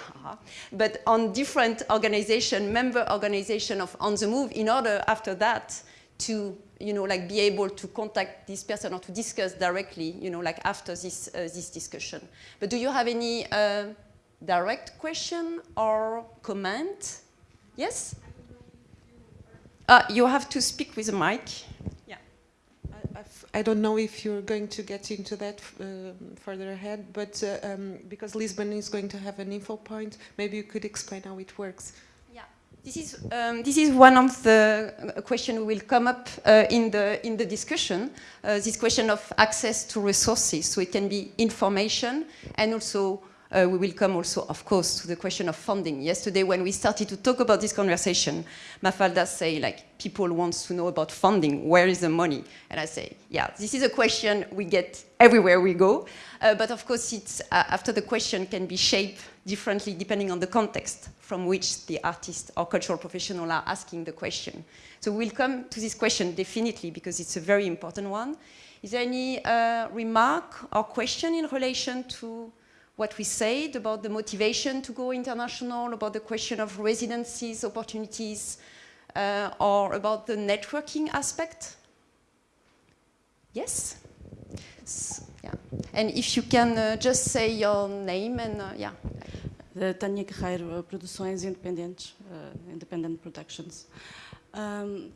but on different organization, member organization of On the Move in order after that to, you know, like be able to contact this person or to discuss directly, you know, like after this, uh, this discussion. But do you have any uh, direct question or comment? Yes? Uh, you have to speak with a mic. I don't know if you're going to get into that uh, further ahead, but uh, um, because Lisbon is going to have an info point, maybe you could explain how it works. Yeah, this is um, this is one of the uh, questions will come up uh, in the in the discussion. Uh, this question of access to resources, so it can be information and also uh, we will come also, of course, to the question of funding. Yesterday, when we started to talk about this conversation, Mafalda say, like, people want to know about funding. Where is the money? And I say, yeah, this is a question we get everywhere we go. Uh, but of course, it's, uh, after the question can be shaped differently depending on the context from which the artist or cultural professional are asking the question. So we'll come to this question definitely because it's a very important one. Is there any uh, remark or question in relation to what we said about the motivation to go international, about the question of residencies, opportunities, uh, or about the networking aspect? Yes? So, yeah. And if you can uh, just say your name and, uh, yeah. Uh, Tânia Guerreiro, uh, Produções Independentes, uh, Independent Productions. Um,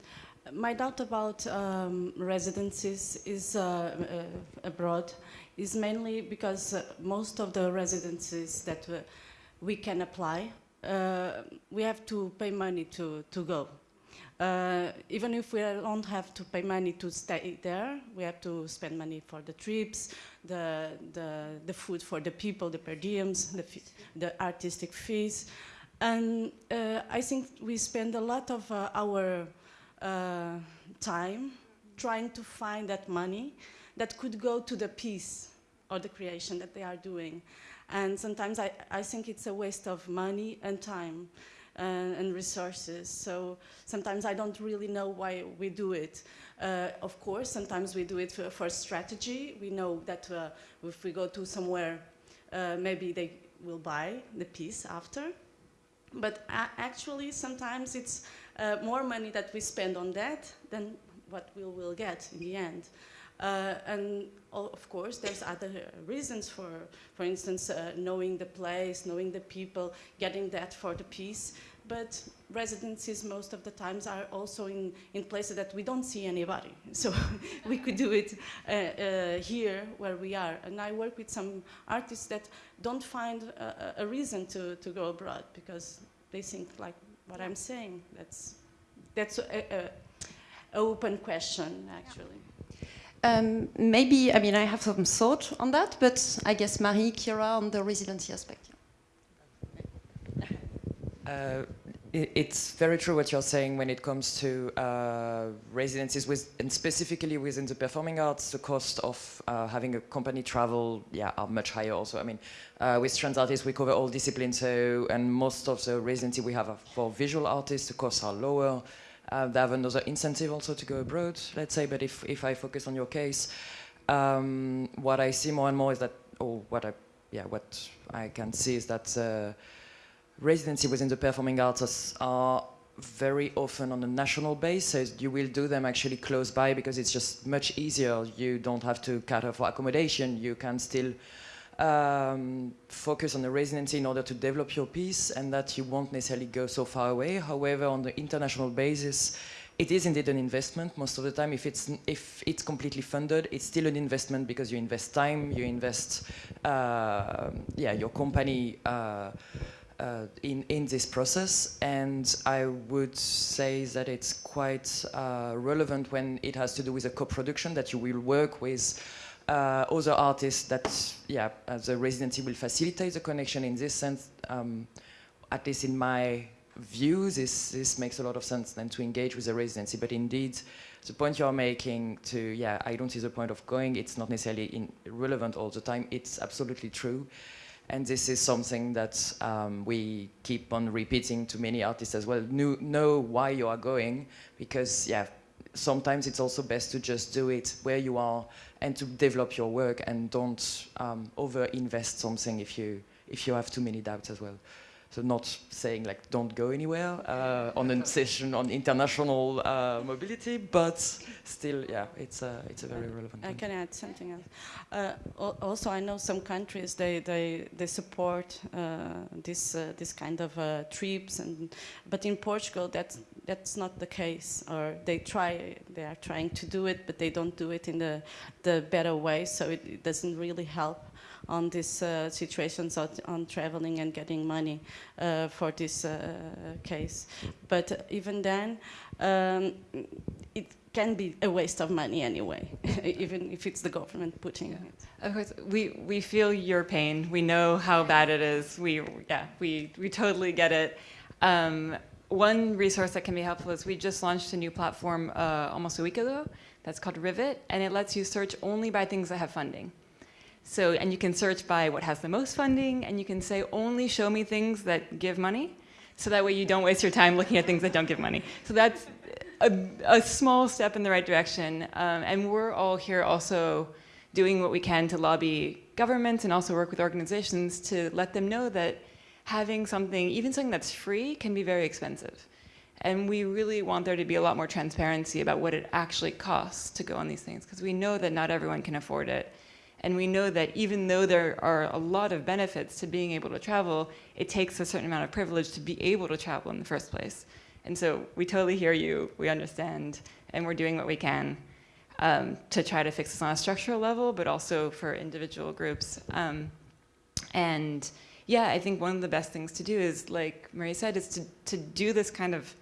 my doubt about um, residencies is abroad is mainly because uh, most of the residencies that uh, we can apply, uh, we have to pay money to, to go. Uh, even if we don't have to pay money to stay there, we have to spend money for the trips, the, the, the food for the people, the per diems, the, the artistic fees. And uh, I think we spend a lot of uh, our time trying to find that money that could go to the piece or the creation that they are doing. And sometimes I, I think it's a waste of money and time and, and resources. So sometimes I don't really know why we do it. Uh, of course, sometimes we do it for, for strategy. We know that uh, if we go to somewhere, uh, maybe they will buy the piece after. But actually, sometimes it's uh, more money that we spend on that than what we will get in the end. Uh, and of course, there's other reasons for, for instance, uh, knowing the place, knowing the people, getting that for the piece. But residencies most of the times are also in, in places that we don't see anybody. So we could do it uh, uh, here where we are. And I work with some artists that don't find a, a reason to, to go abroad because they think like what I'm saying. That's, that's an open question, actually. Um, maybe, I mean, I have some thought on that, but I guess Marie, Kira, on the residency aspect. Uh, it, it's very true what you're saying when it comes to uh, residencies, with, and specifically within the performing arts, the cost of uh, having a company travel, yeah, are much higher also. I mean, uh, with trans artists, we cover all disciplines, so, and most of the residency we have for visual artists, the costs are lower. Uh, they have another incentive also to go abroad, let's say, but if, if I focus on your case, um, what I see more and more is that, or what I, yeah, what I can see is that uh, residency within the performing arts are very often on a national basis. You will do them actually close by because it's just much easier. You don't have to cater for accommodation. You can still um, focus on the residency in order to develop your piece and that you won't necessarily go so far away. However, on the international basis, it is indeed an investment most of the time. If it's, if it's completely funded, it's still an investment because you invest time, you invest uh, yeah, your company uh, uh, in, in this process. And I would say that it's quite uh, relevant when it has to do with a co-production that you will work with uh, other artists that, yeah, the residency will facilitate the connection in this sense, um, at least in my view, this, this makes a lot of sense than to engage with the residency. But indeed, the point you're making to, yeah, I don't see the point of going, it's not necessarily relevant all the time, it's absolutely true. And this is something that um, we keep on repeating to many artists as well. Know why you are going, because yeah, sometimes it's also best to just do it where you are and to develop your work and don't um, over-invest something if you if you have too many doubts as well. So not saying like don't go anywhere uh, on a session on international uh, mobility, but still, yeah, it's a it's a very relevant. I one. can add something else. Uh, also, I know some countries they they they support uh, this uh, this kind of uh, trips, and but in Portugal that's that's not the case. Or they try they are trying to do it, but they don't do it in the the better way. So it, it doesn't really help on these uh, situations on, on traveling and getting money uh, for this uh, case. But even then, um, it can be a waste of money anyway, even if it's the government putting it. Of course, we, we feel your pain. We know how bad it is. We, yeah, we, we totally get it. Um, one resource that can be helpful is we just launched a new platform uh, almost a week ago that's called Rivet, and it lets you search only by things that have funding. So, and you can search by what has the most funding, and you can say only show me things that give money, so that way you don't waste your time looking at things that don't give money. So that's a, a small step in the right direction, um, and we're all here also doing what we can to lobby governments and also work with organizations to let them know that having something, even something that's free, can be very expensive. And we really want there to be a lot more transparency about what it actually costs to go on these things, because we know that not everyone can afford it. And we know that even though there are a lot of benefits to being able to travel, it takes a certain amount of privilege to be able to travel in the first place. And so we totally hear you, we understand, and we're doing what we can um, to try to fix this on a structural level, but also for individual groups. Um, and yeah, I think one of the best things to do is, like Marie said, is to, to do this kind of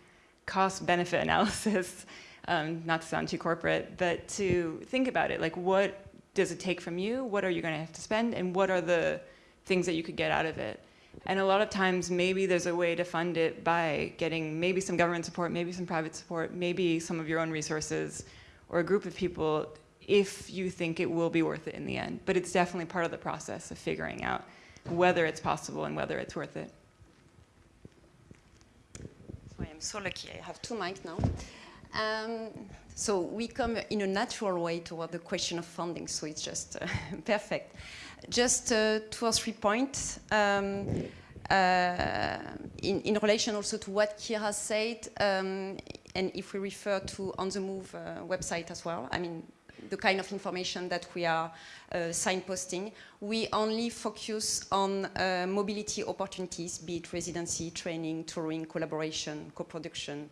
cost-benefit analysis, um, not to sound too corporate, but to think about it, like what does it take from you? What are you going to have to spend? And what are the things that you could get out of it? And a lot of times, maybe there's a way to fund it by getting maybe some government support, maybe some private support, maybe some of your own resources, or a group of people if you think it will be worth it in the end. But it's definitely part of the process of figuring out whether it's possible and whether it's worth it. So I am so lucky. I have two mics now. Um, so we come in a natural way toward the question of funding, so it's just uh, perfect. Just uh, two or three points. Um, uh, in, in, relation also to what Kira said, um, and if we refer to On the Move uh, website as well, I mean, the kind of information that we are uh, signposting, we only focus on uh, mobility opportunities, be it residency, training, touring, collaboration, co-production,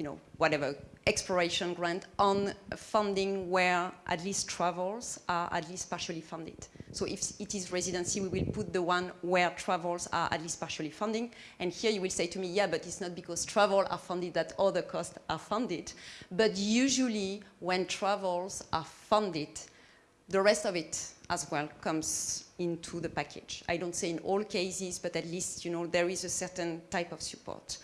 you know, whatever, exploration grant on funding where at least travels are at least partially funded. So if it is residency, we will put the one where travels are at least partially funding. And here you will say to me, yeah, but it's not because travel are funded that other costs are funded. But usually when travels are funded, the rest of it as well comes into the package. I don't say in all cases, but at least, you know, there is a certain type of support.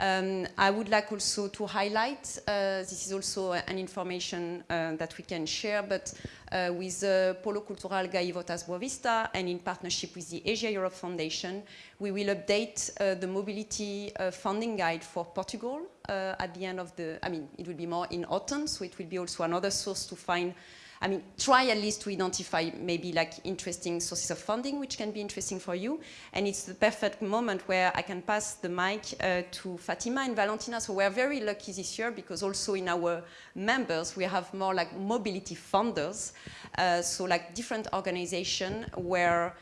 Um, I would like also to highlight, uh, this is also an information uh, that we can share, but uh, with the Polo Cultural Gaivotas Boavista and in partnership with the Asia Europe Foundation, we will update uh, the mobility uh, funding guide for Portugal uh, at the end of the, I mean, it will be more in autumn, so it will be also another source to find I mean, try at least to identify maybe like interesting sources of funding which can be interesting for you. And it's the perfect moment where I can pass the mic uh, to Fatima and Valentina. So we're very lucky this year because also in our members we have more like mobility funders. Uh, so like different organizations where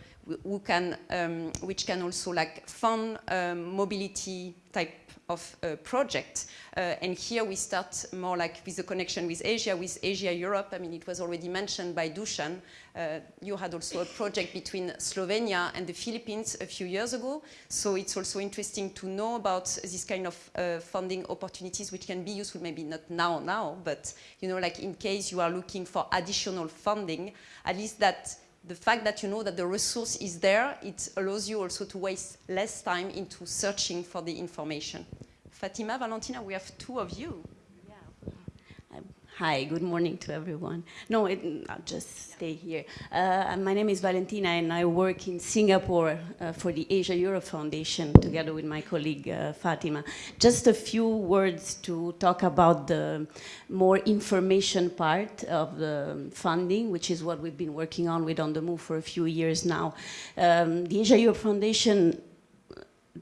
who can, um, which can also like fund um, mobility type of uh, project. Uh, and here we start more like with the connection with Asia, with Asia-Europe. I mean, it was already mentioned by Dusan. Uh, you had also a project between Slovenia and the Philippines a few years ago. So it's also interesting to know about this kind of funding opportunities, which can be useful, maybe not now, now, but, you know, like in case you are looking for additional funding, at least that the fact that you know that the resource is there, it allows you also to waste less time into searching for the information. Fatima, Valentina, we have two of you. Hi, good morning to everyone. No, it, I'll just stay here. Uh, my name is Valentina and I work in Singapore uh, for the Asia Europe Foundation together with my colleague uh, Fatima. Just a few words to talk about the more information part of the funding, which is what we've been working on with On the Move for a few years now. Um, the Asia Europe Foundation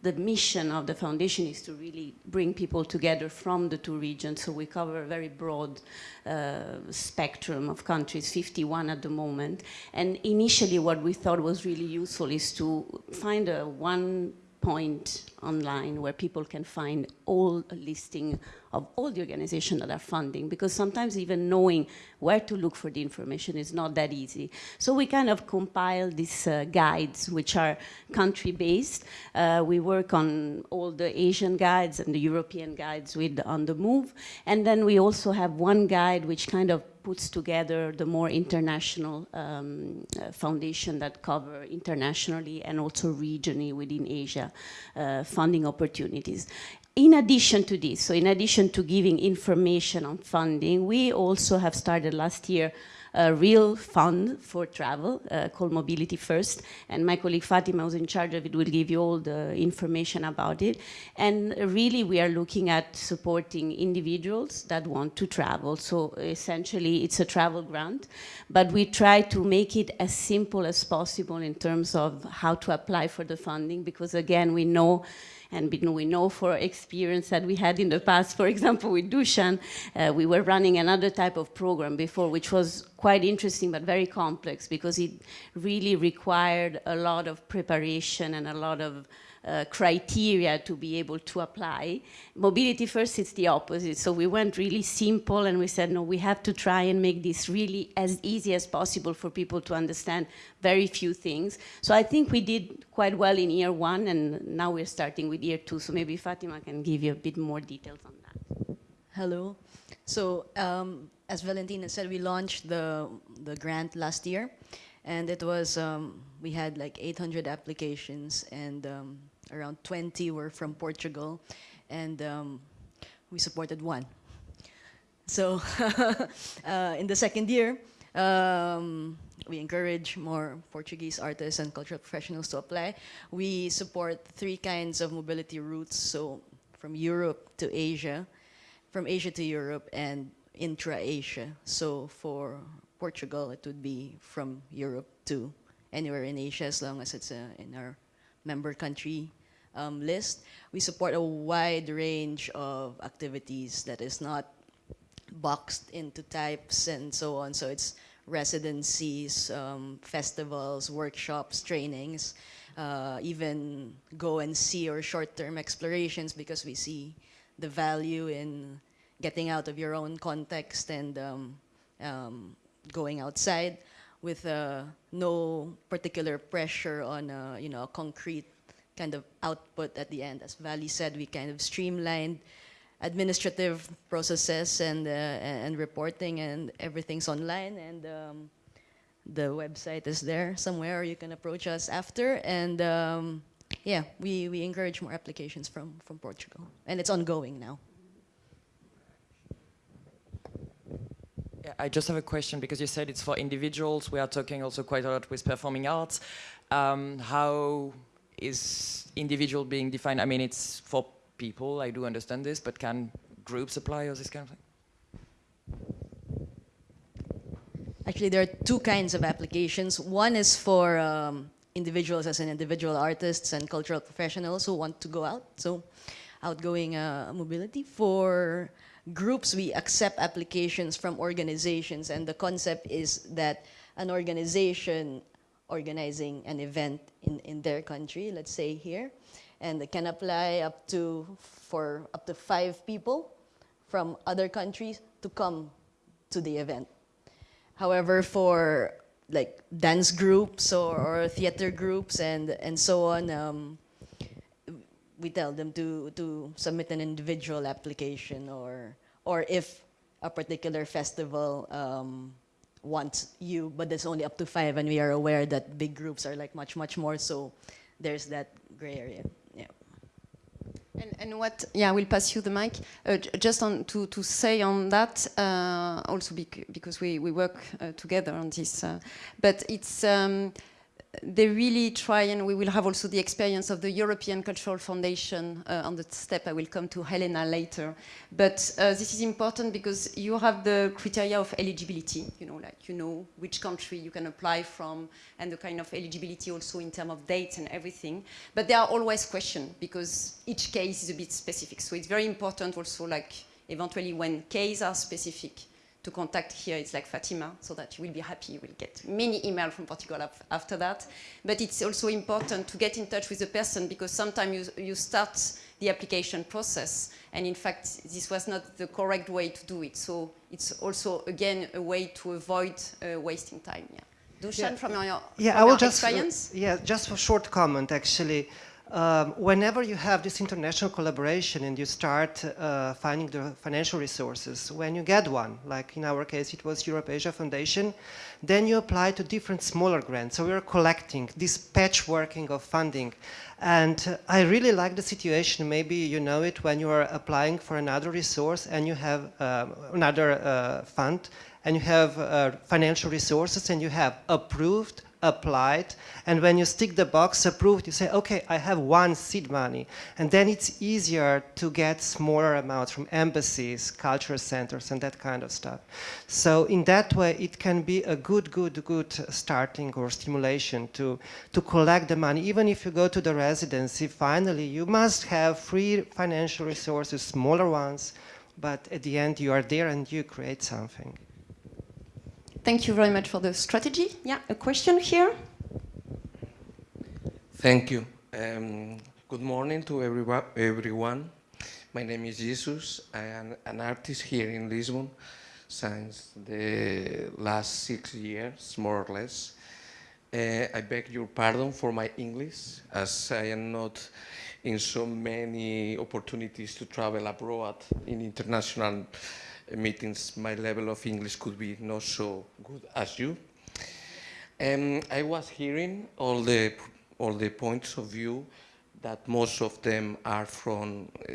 the mission of the foundation is to really bring people together from the two regions. So we cover a very broad uh, spectrum of countries, 51 at the moment. And initially what we thought was really useful is to find a one point online where people can find all listing of all the organizations that are funding because sometimes even knowing where to look for the information is not that easy. So we kind of compile these uh, guides which are country-based. Uh, we work on all the Asian guides and the European guides with On the Move. And then we also have one guide which kind of puts together the more international um, uh, foundation that cover internationally and also regionally within Asia uh, funding opportunities. In addition to this, so in addition to giving information on funding, we also have started last year a real fund for travel uh, called Mobility First. And my colleague Fatima, who's in charge of it, will give you all the information about it. And really, we are looking at supporting individuals that want to travel. So essentially, it's a travel grant, but we try to make it as simple as possible in terms of how to apply for the funding, because again, we know and we know for experience that we had in the past, for example, with Dushan, uh, we were running another type of program before, which was quite interesting but very complex because it really required a lot of preparation and a lot of uh, criteria to be able to apply. Mobility first, it's the opposite. So we went really simple and we said, no, we have to try and make this really as easy as possible for people to understand very few things. So I think we did quite well in year one and now we're starting with year two. So maybe Fatima can give you a bit more details on that. Hello. So um, as Valentina said, we launched the, the grant last year and it was, um, we had like 800 applications and um, around 20 were from Portugal, and um, we supported one. So uh, in the second year, um, we encourage more Portuguese artists and cultural professionals to apply. We support three kinds of mobility routes, so from Europe to Asia, from Asia to Europe, and intra-Asia. So for Portugal, it would be from Europe to anywhere in Asia as long as it's uh, in our member country um, list. We support a wide range of activities that is not boxed into types and so on. So it's residencies, um, festivals, workshops, trainings, uh, even go and see or short-term explorations because we see the value in getting out of your own context and um, um going outside with uh, no particular pressure on uh, you know a concrete kind of output at the end. As Vali said, we kind of streamlined administrative processes and uh, and reporting and everything's online and um, the website is there somewhere you can approach us after. And um, yeah we we encourage more applications from from Portugal. And it's ongoing now. I just have a question because you said it's for individuals. We are talking also quite a lot with performing arts. Um, how is individual being defined? I mean, it's for people, I do understand this, but can groups apply or this kind of thing? Actually, there are two kinds of applications. One is for um, individuals as an individual artists and cultural professionals who want to go out, so outgoing uh, mobility. For groups, we accept applications from organizations, and the concept is that an organization organizing an event in, in their country, let's say here, and they can apply up to, for up to five people from other countries to come to the event. However, for like dance groups or, or theater groups and, and so on, um, we tell them to, to submit an individual application or, or if a particular festival um, want you, but there's only up to five, and we are aware that big groups are like much, much more. So there's that gray area. Yeah. And, and, what, yeah, I will pass you the mic. Uh, just on to, to say on that, uh, also bec because we, we work uh, together on this, uh, but it's, um, they really try, and we will have also the experience of the European Cultural Foundation uh, on the step I will come to Helena later. But uh, this is important because you have the criteria of eligibility, you know, like you know which country you can apply from and the kind of eligibility also in terms of dates and everything. But there are always questions because each case is a bit specific. So it's very important also like eventually when cases are specific, to contact here, it's like Fatima, so that you will be happy. You will get many emails from Portugal after that. But it's also important to get in touch with the person because sometimes you, you start the application process and in fact this was not the correct way to do it. So it's also again a way to avoid uh, wasting time. Yeah. Dushan, yeah. from your, yeah, from I will your just, experience? Uh, yeah, just a short comment actually. Um, whenever you have this international collaboration and you start uh, finding the financial resources, when you get one, like in our case it was Europe Asia Foundation, then you apply to different smaller grants. So we are collecting this patchworking of funding. And uh, I really like the situation, maybe you know it when you are applying for another resource and you have uh, another uh, fund and you have uh, financial resources and you have approved applied and when you stick the box approved you say okay I have one seed money. And then it's easier to get smaller amounts from embassies cultural centers and that kind of stuff. So in that way it can be a good good good starting or stimulation to to collect the money. Even if you go to the residency finally you must have free financial resources smaller ones but at the end you are there and you create something Thank you very much for the strategy. Yeah, a question here. Thank you. Um, good morning to everyone. My name is Jesus. I am an artist here in Lisbon since the last six years, more or less. Uh, I beg your pardon for my English, as I am not in so many opportunities to travel abroad in international meetings, my level of English could be not so good as you. Um, I was hearing all the, all the points of view that most of them are from, uh,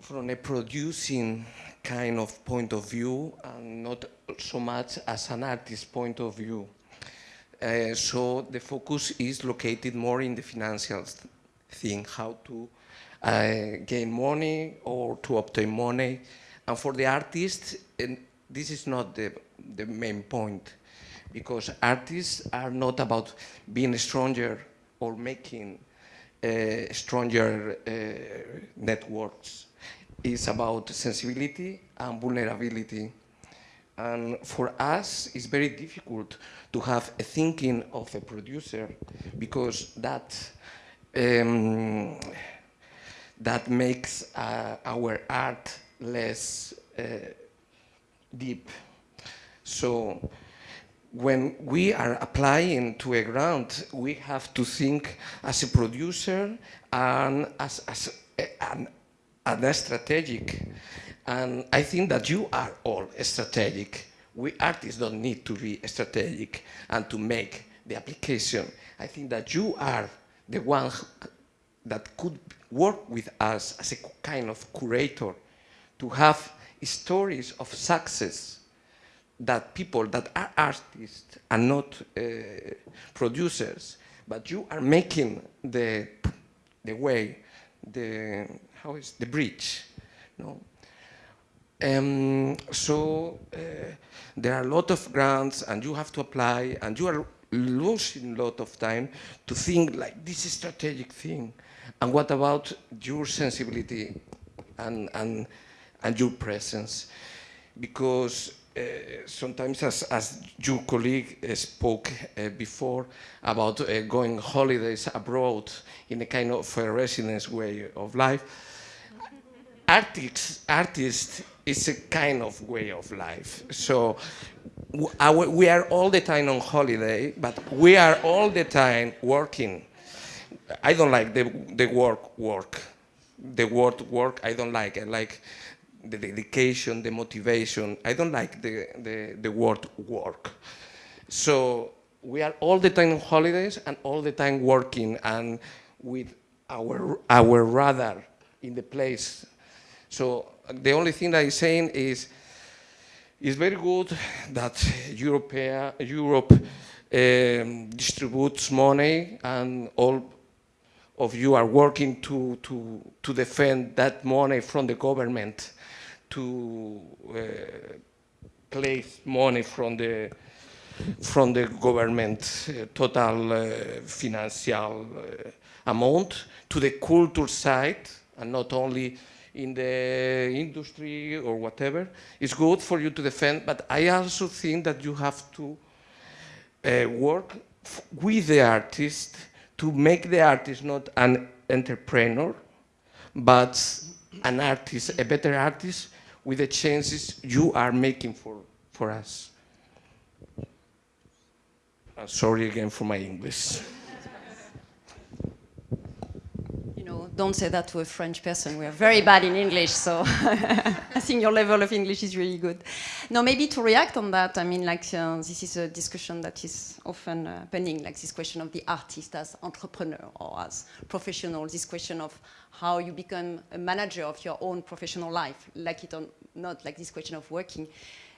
from a producing kind of point of view and not so much as an artist point of view. Uh, so the focus is located more in the financial thing, how to gain money or to obtain money. And for the artists, this is not the, the main point because artists are not about being stronger or making uh, stronger uh, networks. It's about sensibility and vulnerability. And for us, it's very difficult to have a thinking of a producer because that um, that makes uh, our art less uh, deep. So when we are applying to a grant, we have to think as a producer and as, as an, an strategic. And I think that you are all strategic. We artists don't need to be strategic and to make the application. I think that you are the one that could work with us as a kind of curator to have stories of success that people that are artists and not uh, producers, but you are making the the way, the how is the bridge, no? Um, so uh, there are a lot of grants, and you have to apply, and you are losing a lot of time to think like this is a strategic thing, and what about your sensibility and, and, and your presence? Because uh, sometimes, as, as your colleague uh, spoke uh, before about uh, going holidays abroad in a kind of a residence way of life, artists, artist is a kind of way of life. So our, we are all the time on holiday, but we are all the time working. I don't like the, the work work. The word work I don't like. I like the dedication, the motivation. I don't like the, the, the word work. So we are all the time on holidays and all the time working and with our, our radar in the place. So the only thing that I'm saying is, it's very good that Europe, Europe um, distributes money and all of you are working to, to, to defend that money from the government to uh, place money from the from the government uh, total uh, financial uh, amount to the culture side and not only in the industry or whatever. It's good for you to defend, but I also think that you have to uh, work with the artist to make the artist not an entrepreneur, but an artist, a better artist with the chances you are making for, for us. I'm sorry again for my English. You know, don't say that to a French person. We are very bad in English, so I think your level of English is really good. Now, maybe to react on that, I mean, like, uh, this is a discussion that is often uh, happening, like this question of the artist as entrepreneur or as professional, this question of how you become a manager of your own professional life, like it or not, like this question of working.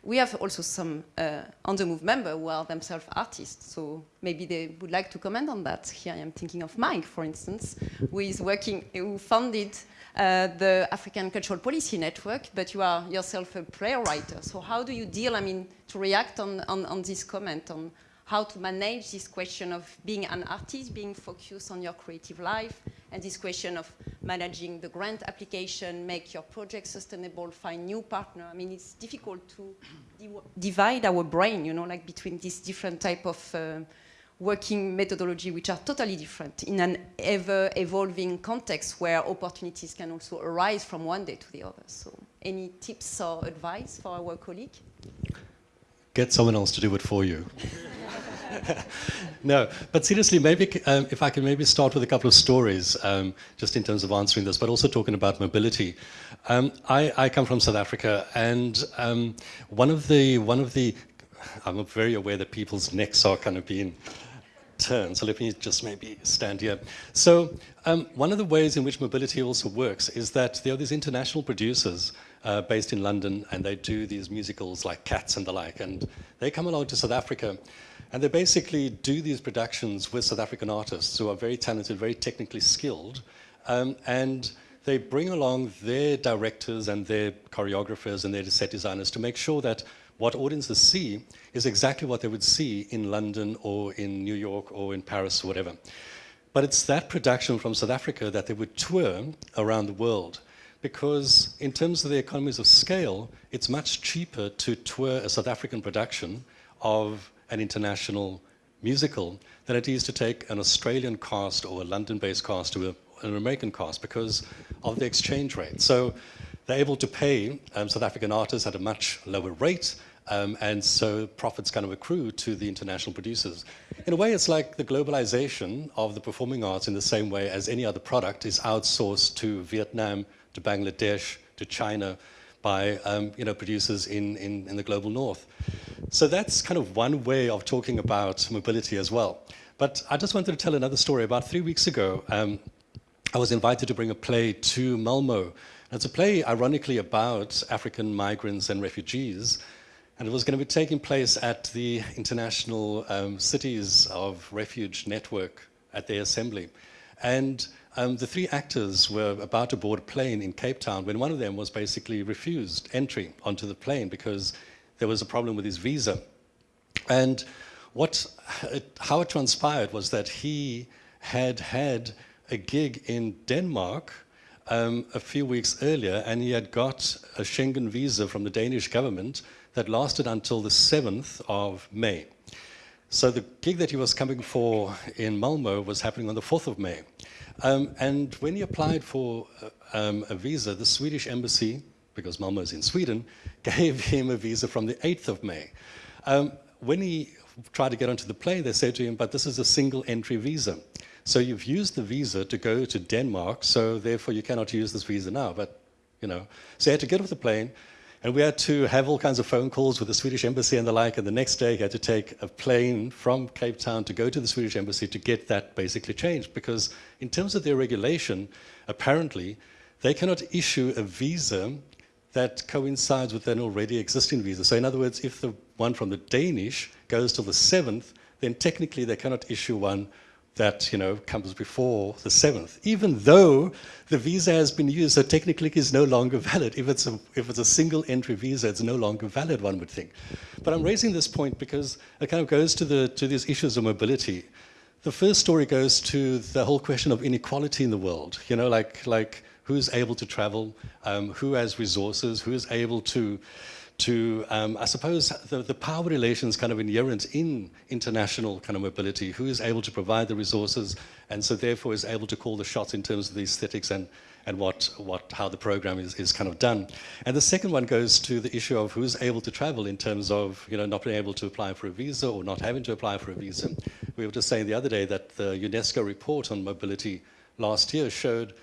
We have also some uh, on the move members who are themselves artists, so maybe they would like to comment on that. Here I am thinking of Mike, for instance, who is working, who founded uh, the African Cultural Policy Network, but you are yourself a playwright. So how do you deal, I mean, to react on, on, on this comment on how to manage this question of being an artist, being focused on your creative life, and this question of managing the grant application, make your project sustainable, find new partner. I mean, it's difficult to divide our brain, you know, like between these different type of uh, working methodology, which are totally different in an ever-evolving context where opportunities can also arise from one day to the other. So any tips or advice for our colleague? Get someone else to do it for you. no, but seriously, maybe um, if I can maybe start with a couple of stories, um, just in terms of answering this, but also talking about mobility. Um, I, I, come from South Africa, and um, one of the one of the I'm very aware that people's necks are kind of being turned. So let me just maybe stand here. So um, one of the ways in which mobility also works is that there are these international producers uh, based in London, and they do these musicals like Cats and the like, and they come along to South Africa and they basically do these productions with South African artists who are very talented, very technically skilled, um, and they bring along their directors and their choreographers and their set designers to make sure that what audiences see is exactly what they would see in London or in New York or in Paris or whatever. But it's that production from South Africa that they would tour around the world because in terms of the economies of scale, it's much cheaper to tour a South African production of an international musical than it is to take an Australian cast or a London-based cast or an American cast because of the exchange rate. So they're able to pay um, South African artists at a much lower rate, um, and so profits kind of accrue to the international producers. In a way, it's like the globalization of the performing arts in the same way as any other product is outsourced to Vietnam, to Bangladesh, to China, by um, you know, producers in, in, in the global north. So that's kind of one way of talking about mobility as well. But I just wanted to tell another story. About three weeks ago, um, I was invited to bring a play to Malmo. It's a play, ironically, about African migrants and refugees. And it was going to be taking place at the International um, Cities of Refuge Network at their assembly. And um, the three actors were about to board a plane in Cape Town when one of them was basically refused entry onto the plane because there was a problem with his visa. And what, it, how it transpired was that he had had a gig in Denmark um, a few weeks earlier and he had got a Schengen visa from the Danish government that lasted until the 7th of May. So the gig that he was coming for in Malmo was happening on the 4th of May. Um, and when he applied for uh, um, a visa, the Swedish embassy, because Malmo is in Sweden, gave him a visa from the 8th of May. Um, when he tried to get onto the plane, they said to him, but this is a single entry visa. So you've used the visa to go to Denmark, so therefore you cannot use this visa now. But you know. So he had to get off the plane, and we had to have all kinds of phone calls with the Swedish embassy and the like, and the next day he had to take a plane from Cape Town to go to the Swedish embassy to get that basically changed, because in terms of their regulation, apparently, they cannot issue a visa that coincides with an already existing visa. So in other words, if the one from the Danish goes till the 7th, then technically they cannot issue one that you know comes before the 7th, even though the visa has been used, so technically it's no longer valid. If it's, a, if it's a single entry visa, it's no longer valid, one would think. But I'm raising this point because it kind of goes to, the, to these issues of mobility. The first story goes to the whole question of inequality in the world, you know, like, like who's able to travel, um, who has resources, who is able to to, um, I suppose, the, the power relations kind of inherent in international kind of mobility, who is able to provide the resources and so therefore is able to call the shots in terms of the aesthetics and, and what, what, how the program is, is kind of done. And the second one goes to the issue of who's able to travel in terms of, you know, not being able to apply for a visa or not having to apply for a visa. We were just saying the other day that the UNESCO report on mobility last year showed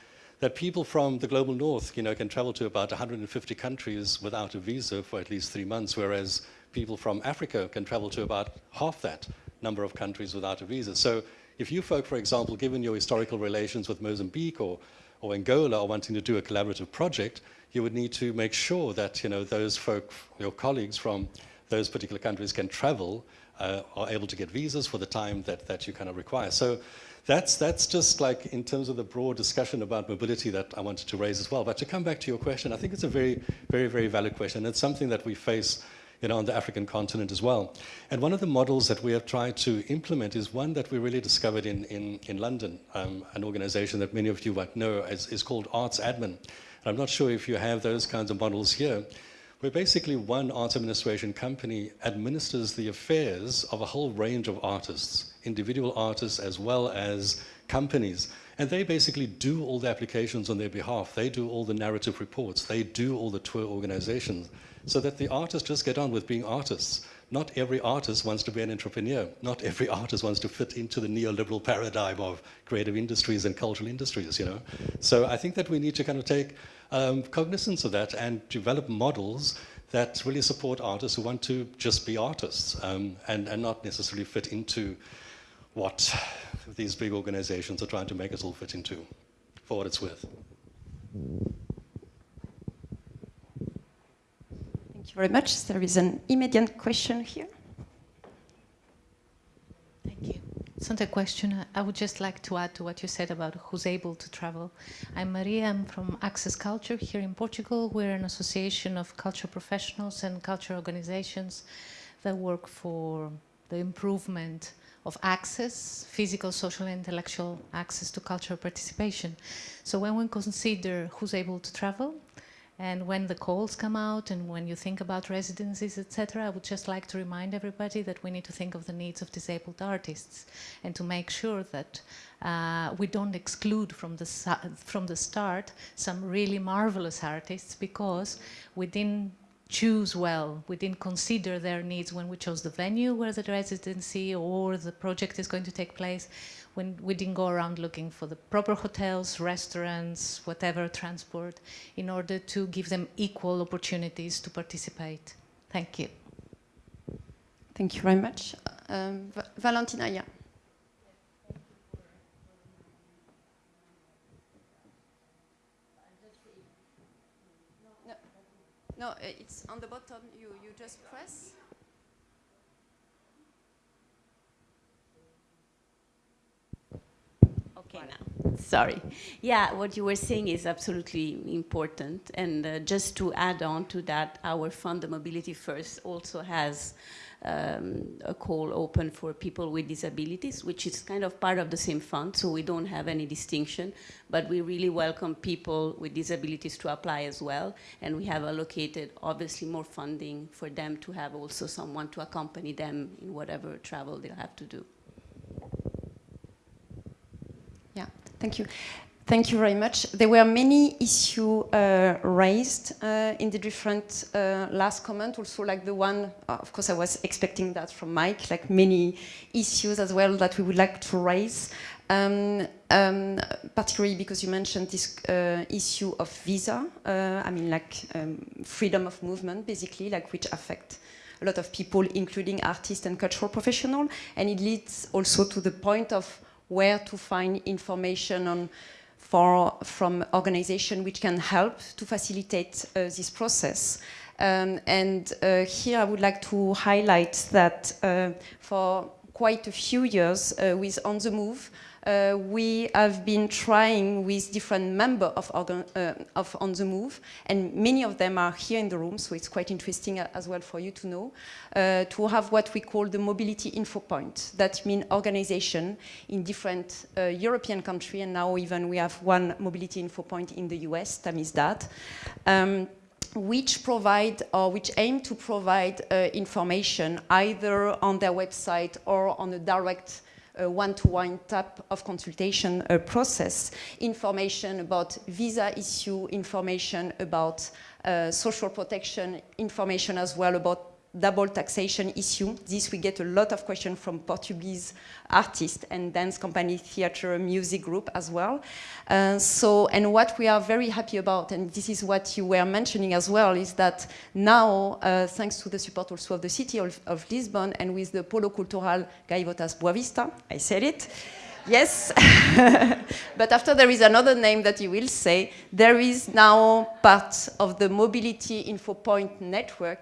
that people from the global north, you know, can travel to about 150 countries without a visa for at least three months, whereas people from Africa can travel to about half that number of countries without a visa. So if you folk, for example, given your historical relations with Mozambique or, or Angola are wanting to do a collaborative project, you would need to make sure that, you know, those folk, your colleagues from those particular countries can travel, uh, are able to get visas for the time that, that you kind of require. So that's, that's just like in terms of the broad discussion about mobility that I wanted to raise as well. But to come back to your question, I think it's a very, very, very valid question. It's something that we face you know, on the African continent as well. And one of the models that we have tried to implement is one that we really discovered in, in, in London, um, an organization that many of you might know is, is called Artsadmin. And I'm not sure if you have those kinds of models here, where basically one arts administration company administers the affairs of a whole range of artists, individual artists as well as companies. And they basically do all the applications on their behalf. They do all the narrative reports. They do all the tour organizations so that the artists just get on with being artists. Not every artist wants to be an entrepreneur. Not every artist wants to fit into the neoliberal paradigm of creative industries and cultural industries, you know. So I think that we need to kind of take um, cognizance of that and develop models that really support artists who want to just be artists um, and, and not necessarily fit into what these big organizations are trying to make us all fit into, for what it's worth. Thank you very much. There is an immediate question here. It's not a question. I would just like to add to what you said about who's able to travel. I'm Maria. I'm from Access Culture here in Portugal. We're an association of culture professionals and culture organizations that work for the improvement of access, physical, social, and intellectual access to cultural participation. So when we consider who's able to travel, and when the calls come out and when you think about residencies, etc., I would just like to remind everybody that we need to think of the needs of disabled artists and to make sure that uh, we don't exclude from the, from the start some really marvelous artists because we didn't choose well. We didn't consider their needs when we chose the venue where the residency or the project is going to take place when we didn't go around looking for the proper hotels, restaurants, whatever, transport, in order to give them equal opportunities to participate. Thank you. Thank you very much. Um, Valentina, yeah. No, no, it's on the bottom. You, you just press. Okay, now. Sorry. Yeah, what you were saying is absolutely important. And uh, just to add on to that, our fund, the Mobility First, also has um, a call open for people with disabilities, which is kind of part of the same fund, so we don't have any distinction, but we really welcome people with disabilities to apply as well, and we have allocated obviously more funding for them to have also someone to accompany them in whatever travel they'll have to do. Yeah, thank you. Thank you very much. There were many issues uh, raised uh, in the different uh, last comment, also like the one, uh, of course I was expecting that from Mike, like many issues as well that we would like to raise. Um, um, particularly because you mentioned this uh, issue of visa, uh, I mean like um, freedom of movement basically, like which affect a lot of people, including artists and cultural professionals. And it leads also to the point of where to find information on for, from organizations which can help to facilitate uh, this process. Um, and uh, here I would like to highlight that uh, for quite a few years uh, with On the Move, uh, we have been trying with different members of, uh, of, On the Move, and many of them are here in the room, so it's quite interesting uh, as well for you to know, uh, to have what we call the mobility info point. That means organization in different uh, European countries, and now even we have one mobility info point in the US, Tamizdat. Um, which provide or which aim to provide uh, information either on their website or on a direct one-to-one -one type of consultation process, information about visa issue, information about uh, social protection, information as well about double taxation issue. This we get a lot of questions from Portuguese artists and dance company, theater, music group as well. Uh, so, and what we are very happy about, and this is what you were mentioning as well, is that now, uh, thanks to the support also of the city of, of Lisbon and with the Polo Cultural Gaivotas Boavista, I said it, Yes, but after there is another name that you will say, there is now part of the Mobility Info Point network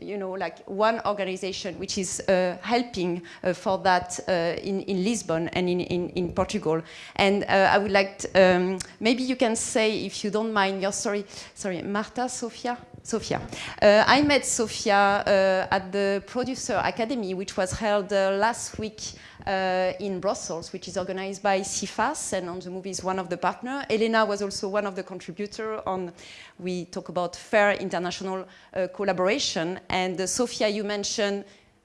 you know, like one organization which is uh, helping uh, for that uh, in, in Lisbon and in, in, in Portugal. And uh, I would like, um, maybe you can say, if you don't mind, your story, sorry, Marta, Sofia? Sofia. Uh, I met Sofia at the Producer Academy, which was held last week uh, in Brussels, which is organized by CIFAS, and On the Move is one of the partners. Elena was also one of the contributors on, we talk about fair international uh, collaboration. And uh, Sofia, you mentioned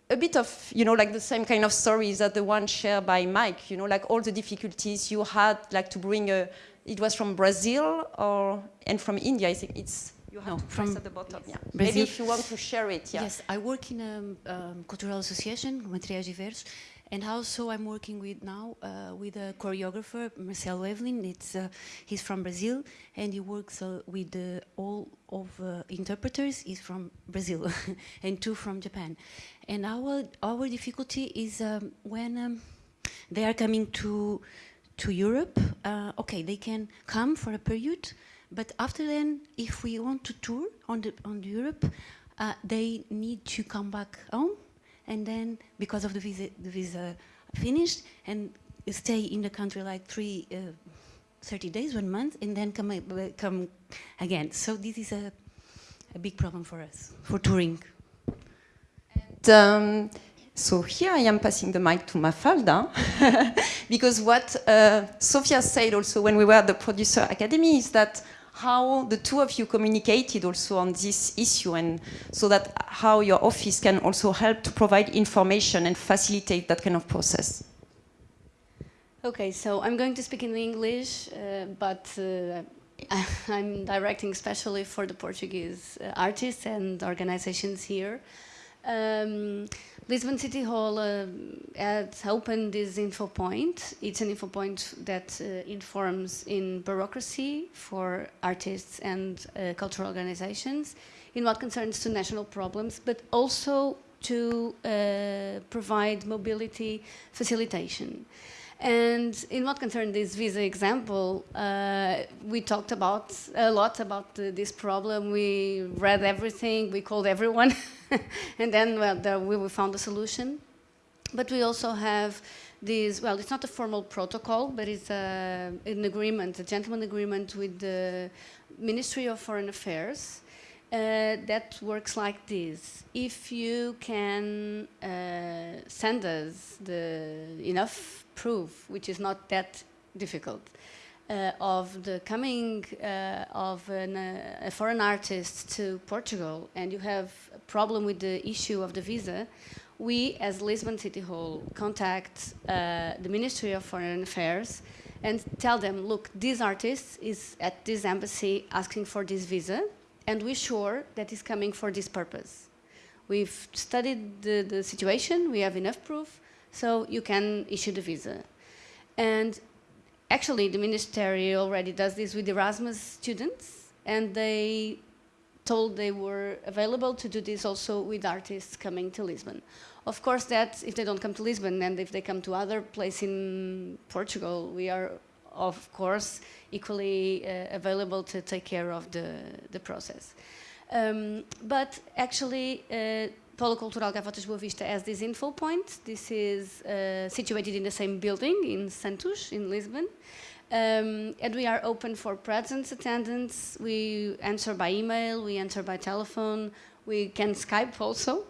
a bit of, you know, like the same kind of stories that the one shared by Mike, you know, like all the difficulties you had, like to bring a, it was from Brazil or, and from India, I think it's, you have no, from at the bottom. Yes. Yeah. Maybe if you want to share it. Yeah. Yes, I work in a um, cultural association, Materiais Diversos, and also I'm working with now uh, with a choreographer, Marcelo Evelin. It's, uh, he's from Brazil and he works uh, with all of uh, interpreters He's from Brazil and two from Japan. And our, our difficulty is um, when um, they are coming to, to Europe, uh, okay, they can come for a period, but after then, if we want to tour on, the, on Europe, uh, they need to come back home and then because of the visa, the visa finished and stay in the country like three, uh, 30 days, one month, and then come, uh, come again. So this is a, a big problem for us, for touring. And, um, so here I am passing the mic to Mafalda, because what uh, Sofia said also when we were at the Producer Academy is that how the two of you communicated also on this issue and so that how your office can also help to provide information and facilitate that kind of process. Okay, so I'm going to speak in English, uh, but uh, I'm directing especially for the Portuguese uh, artists and organizations here. Um, Lisbon City Hall uh, has opened this info point. It's an info point that uh, informs in bureaucracy for artists and uh, cultural organizations in what concerns to national problems, but also to uh, provide mobility facilitation. And in what concerns this visa example, uh, we talked about a lot about this problem. We read everything, we called everyone, and then well, there we found a solution. But we also have this, well, it's not a formal protocol, but it's a, an agreement, a gentleman agreement with the Ministry of Foreign Affairs uh, that works like this. If you can uh, send us the enough proof, which is not that difficult, uh, of the coming uh, of an, uh, a foreign artist to Portugal and you have a problem with the issue of the visa, we as Lisbon City Hall contact uh, the Ministry of Foreign Affairs and tell them, look, this artist is at this embassy asking for this visa, and we're sure that he's coming for this purpose. We've studied the, the situation, we have enough proof, so you can issue the visa. And actually, the ministry already does this with Erasmus students, and they told they were available to do this also with artists coming to Lisbon. Of course, that if they don't come to Lisbon and if they come to other place in Portugal, we are of course equally uh, available to take care of the, the process. Um, but actually, uh, Polo Cultural Gaivotas Boa Vista has this info point. This is uh, situated in the same building in Santos, in Lisbon. Um, and we are open for presence attendance. We answer by email, we answer by telephone, we can Skype also,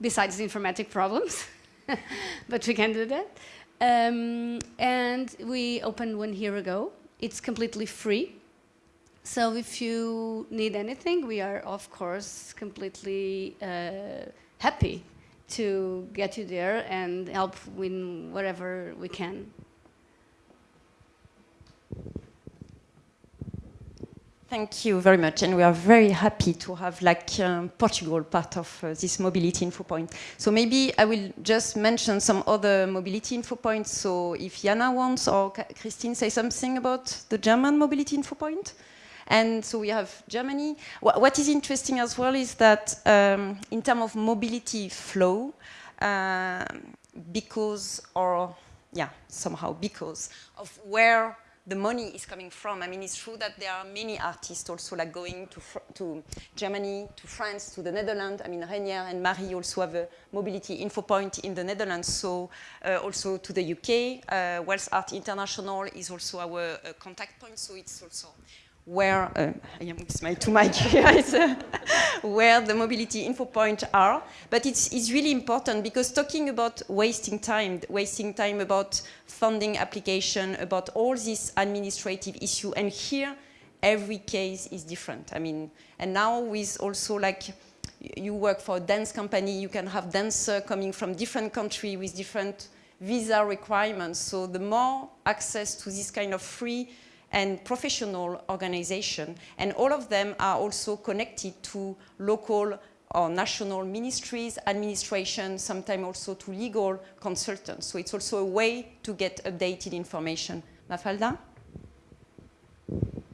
besides the informatic problems, but we can do that. Um, and we opened one year ago. It's completely free. So if you need anything, we are, of course, completely uh, happy to get you there and help in whatever we can. Thank you very much, and we are very happy to have like um, Portugal part of uh, this mobility info point. So maybe I will just mention some other mobility info points. So if Jana wants or Christine say something about the German mobility info point. And so we have Germany. Wh what is interesting as well is that um, in terms of mobility flow, uh, because or yeah, somehow because of where the money is coming from. I mean, it's true that there are many artists also like going to, to Germany, to France, to the Netherlands. I mean, Renier and Marie also have a mobility info point in the Netherlands, so uh, also to the UK. Uh, Wales Art International is also our uh, contact point, so it's also where, uh, I am with my two mic here, where the mobility info points are. But it's, it's really important because talking about wasting time, wasting time about funding application, about all these administrative issue, and here every case is different. I mean, and now with also like, you work for a dance company, you can have dancer coming from different country with different visa requirements. So the more access to this kind of free and professional organization. And all of them are also connected to local or national ministries, administration, sometimes also to legal consultants. So it's also a way to get updated information. Mafalda?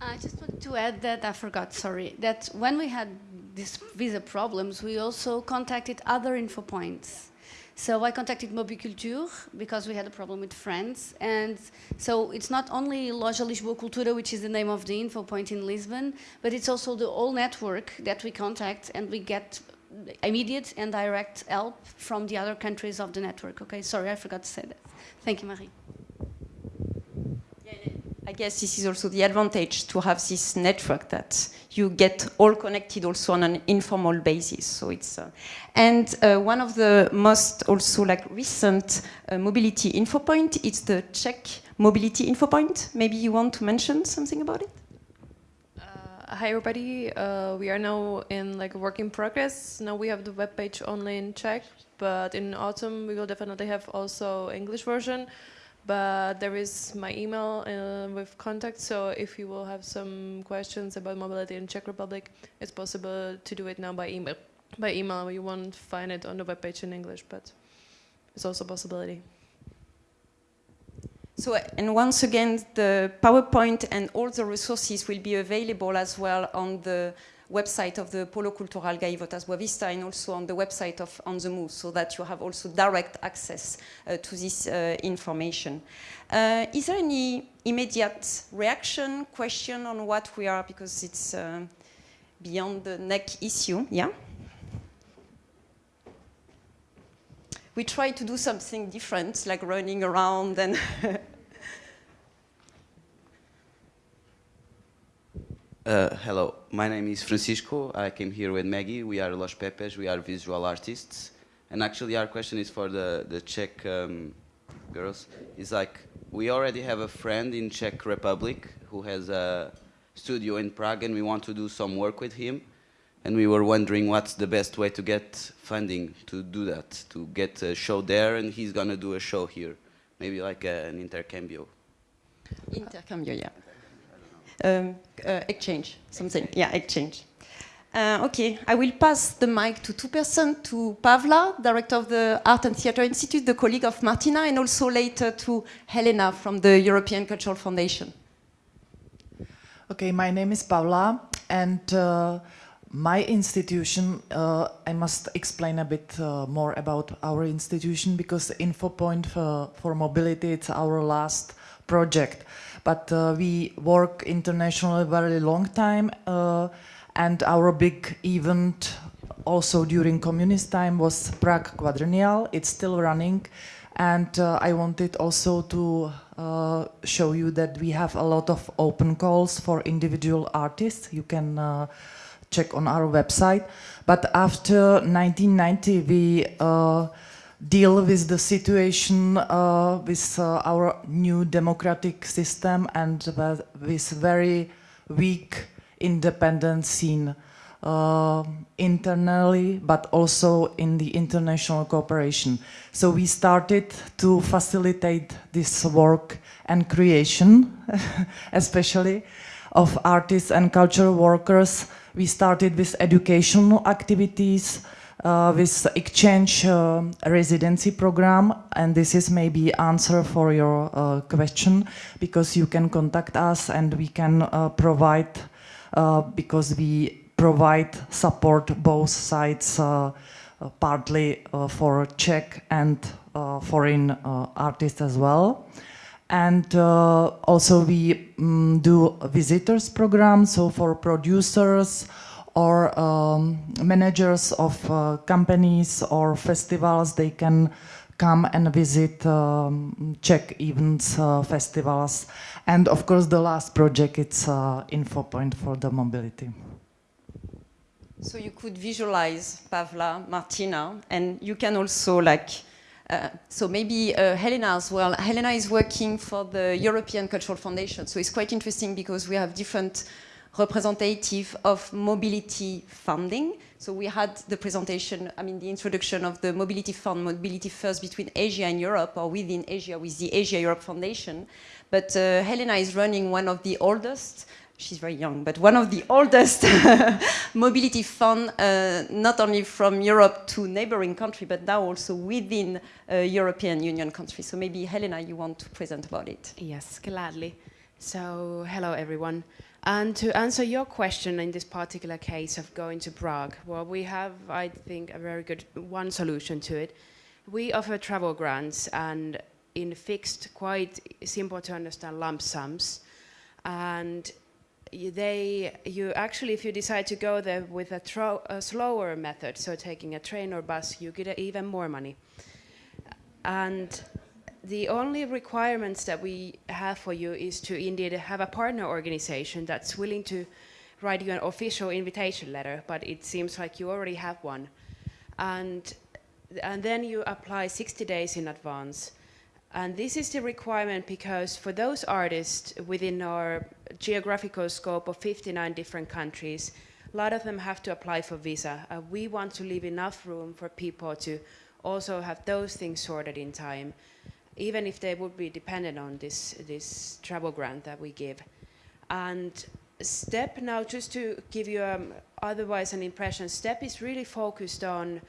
I just wanted to add that, I forgot, sorry, that when we had these visa problems, we also contacted other info points. So I contacted Mobiculture because we had a problem with France. And so it's not only Loja Lisboa Cultura, which is the name of the info point in Lisbon, but it's also the whole network that we contact and we get immediate and direct help from the other countries of the network. Okay, sorry, I forgot to say that. Thank you, Marie. I guess this is also the advantage to have this network that you get all connected also on an informal basis. So it's uh, and uh, one of the most also like recent uh, mobility info point. It's the Czech mobility info point. Maybe you want to mention something about it. Uh, hi everybody, uh, we are now in like work in progress. Now we have the web page only in Czech, but in autumn we will definitely have also English version but there is my email uh, with contact so if you will have some questions about mobility in Czech Republic it's possible to do it now by email. By email you won't find it on the webpage in English but it's also a possibility. So and once again the PowerPoint and all the resources will be available as well on the website of the Polo Cultural Gaivotas Boavista and also on the website of On the Move so that you have also direct access uh, to this uh, information. Uh, is there any immediate reaction, question on what we are, because it's uh, beyond the neck issue, yeah? We try to do something different, like running around and Uh, hello, my name is Francisco. I came here with Maggie. We are Los Pepes. We are visual artists. And actually our question is for the, the Czech um, girls. It's like, we already have a friend in Czech Republic who has a studio in Prague and we want to do some work with him. And we were wondering what's the best way to get funding to do that, to get a show there and he's going to do a show here. Maybe like a, an intercambio. Intercambio, yeah. Um, uh, exchange, something. Yeah, exchange. Uh, okay, I will pass the mic to two persons, to Pavla, director of the Art and Theatre Institute, the colleague of Martina, and also later to Helena from the European Cultural Foundation. Okay, my name is Pavla, and uh, my institution, uh, I must explain a bit uh, more about our institution because InfoPoint for, for Mobility, it's our last project. But uh, we work internationally very long time uh, and our big event also during communist time was Prague Quadrennial. It's still running and uh, I wanted also to uh, show you that we have a lot of open calls for individual artists. You can uh, check on our website. But after 1990, we uh, deal with the situation uh, with uh, our new democratic system and with very weak independent scene uh, internally, but also in the international cooperation. So we started to facilitate this work and creation, especially of artists and cultural workers. We started with educational activities, with exchange uh, residency program and this is maybe answer for your uh, question because you can contact us and we can uh, provide uh, because we provide support both sides uh, partly for Czech and foreign artists as well. And uh, also we um, do visitors program so for producers or um, managers of uh, companies or festivals, they can come and visit um, Czech events, uh, festivals. And of course, the last project, it's uh, info point for the mobility. So you could visualize Pavla, Martina, and you can also like, uh, so maybe uh, Helena as well. Helena is working for the European Cultural Foundation. So it's quite interesting because we have different representative of mobility funding. So we had the presentation, I mean the introduction of the mobility fund, mobility first between Asia and Europe or within Asia with the Asia Europe Foundation. But uh, Helena is running one of the oldest, she's very young, but one of the oldest mobility fund, uh, not only from Europe to neighboring country, but now also within uh, European Union countries. So maybe Helena, you want to present about it. Yes, gladly. So hello everyone. And to answer your question in this particular case of going to Prague, well, we have, I think, a very good one solution to it. We offer travel grants and in fixed, quite simple to understand lump sums. And they, you actually, if you decide to go there with a, a slower method, so taking a train or bus, you get even more money. And the only requirements that we have for you is to indeed have a partner organization that's willing to write you an official invitation letter, but it seems like you already have one. And, and then you apply 60 days in advance. And this is the requirement because for those artists within our geographical scope of 59 different countries, a lot of them have to apply for visa. Uh, we want to leave enough room for people to also have those things sorted in time even if they would be dependent on this, this travel grant that we give. And STEP now, just to give you um, otherwise an impression, STEP is really focused on,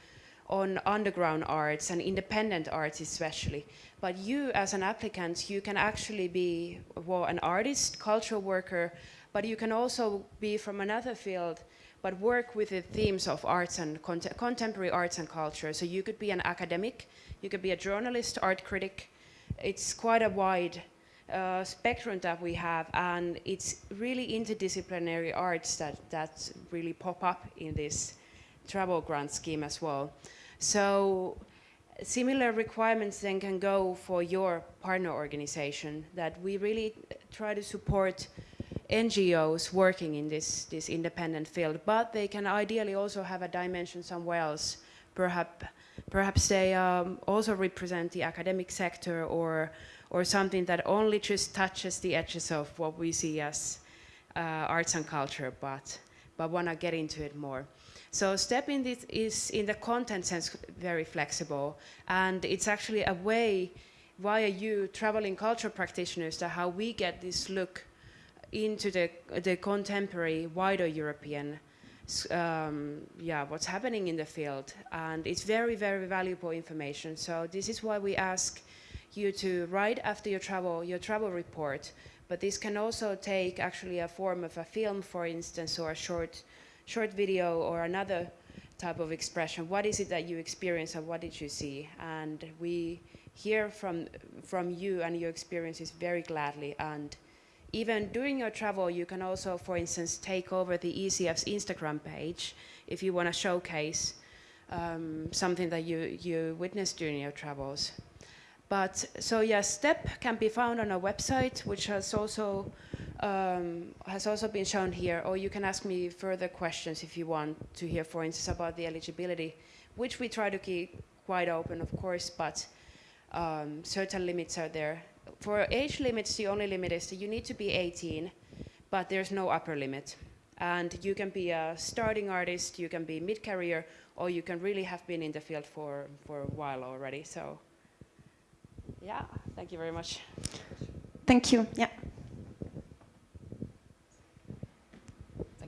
on underground arts and independent arts especially. But you as an applicant, you can actually be well, an artist, cultural worker, but you can also be from another field but work with the themes of arts and cont contemporary arts and culture. So you could be an academic, you could be a journalist, art critic, it's quite a wide uh, spectrum that we have and it's really interdisciplinary arts that, that really pop up in this travel grant scheme as well. So similar requirements then can go for your partner organization that we really try to support NGOs working in this, this independent field, but they can ideally also have a dimension somewhere else, perhaps Perhaps they um, also represent the academic sector or, or something that only just touches the edges of what we see as uh, arts and culture, but, but want to get into it more. So STEP in this is in the content sense very flexible and it's actually a way via you traveling culture practitioners that how we get this look into the, the contemporary wider European um, yeah, what's happening in the field. And it's very, very valuable information. So this is why we ask you to write after your travel, your travel report. But this can also take actually a form of a film, for instance, or a short, short video or another type of expression. What is it that you experience and what did you see? And we hear from, from you and your experiences very gladly. And even during your travel, you can also, for instance, take over the ECF's Instagram page if you want to showcase um, something that you, you witnessed during your travels. But so yeah, STEP can be found on our website, which has also um, has also been shown here. Or you can ask me further questions if you want to hear, for instance, about the eligibility, which we try to keep quite open, of course, but um, certain limits are there for age limits, the only limit is that you need to be 18, but there's no upper limit. And you can be a starting artist, you can be mid-career, or you can really have been in the field for, for a while already. So, yeah, thank you very much. Thank you. Yeah.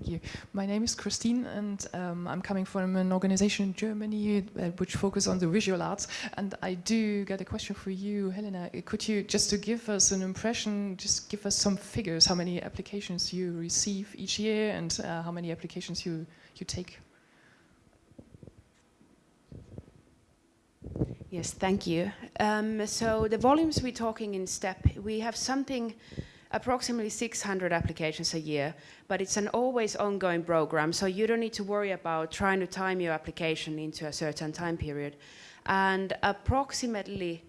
You. My name is Christine, and um, I'm coming from an organization in Germany uh, which focuses on the visual arts. And I do get a question for you, Helena. Could you, just to give us an impression, just give us some figures, how many applications you receive each year and uh, how many applications you, you take? Yes, thank you. Um, so the volumes we're talking in STEP, we have something approximately 600 applications a year, but it's an always ongoing program, so you don't need to worry about trying to time your application into a certain time period. And approximately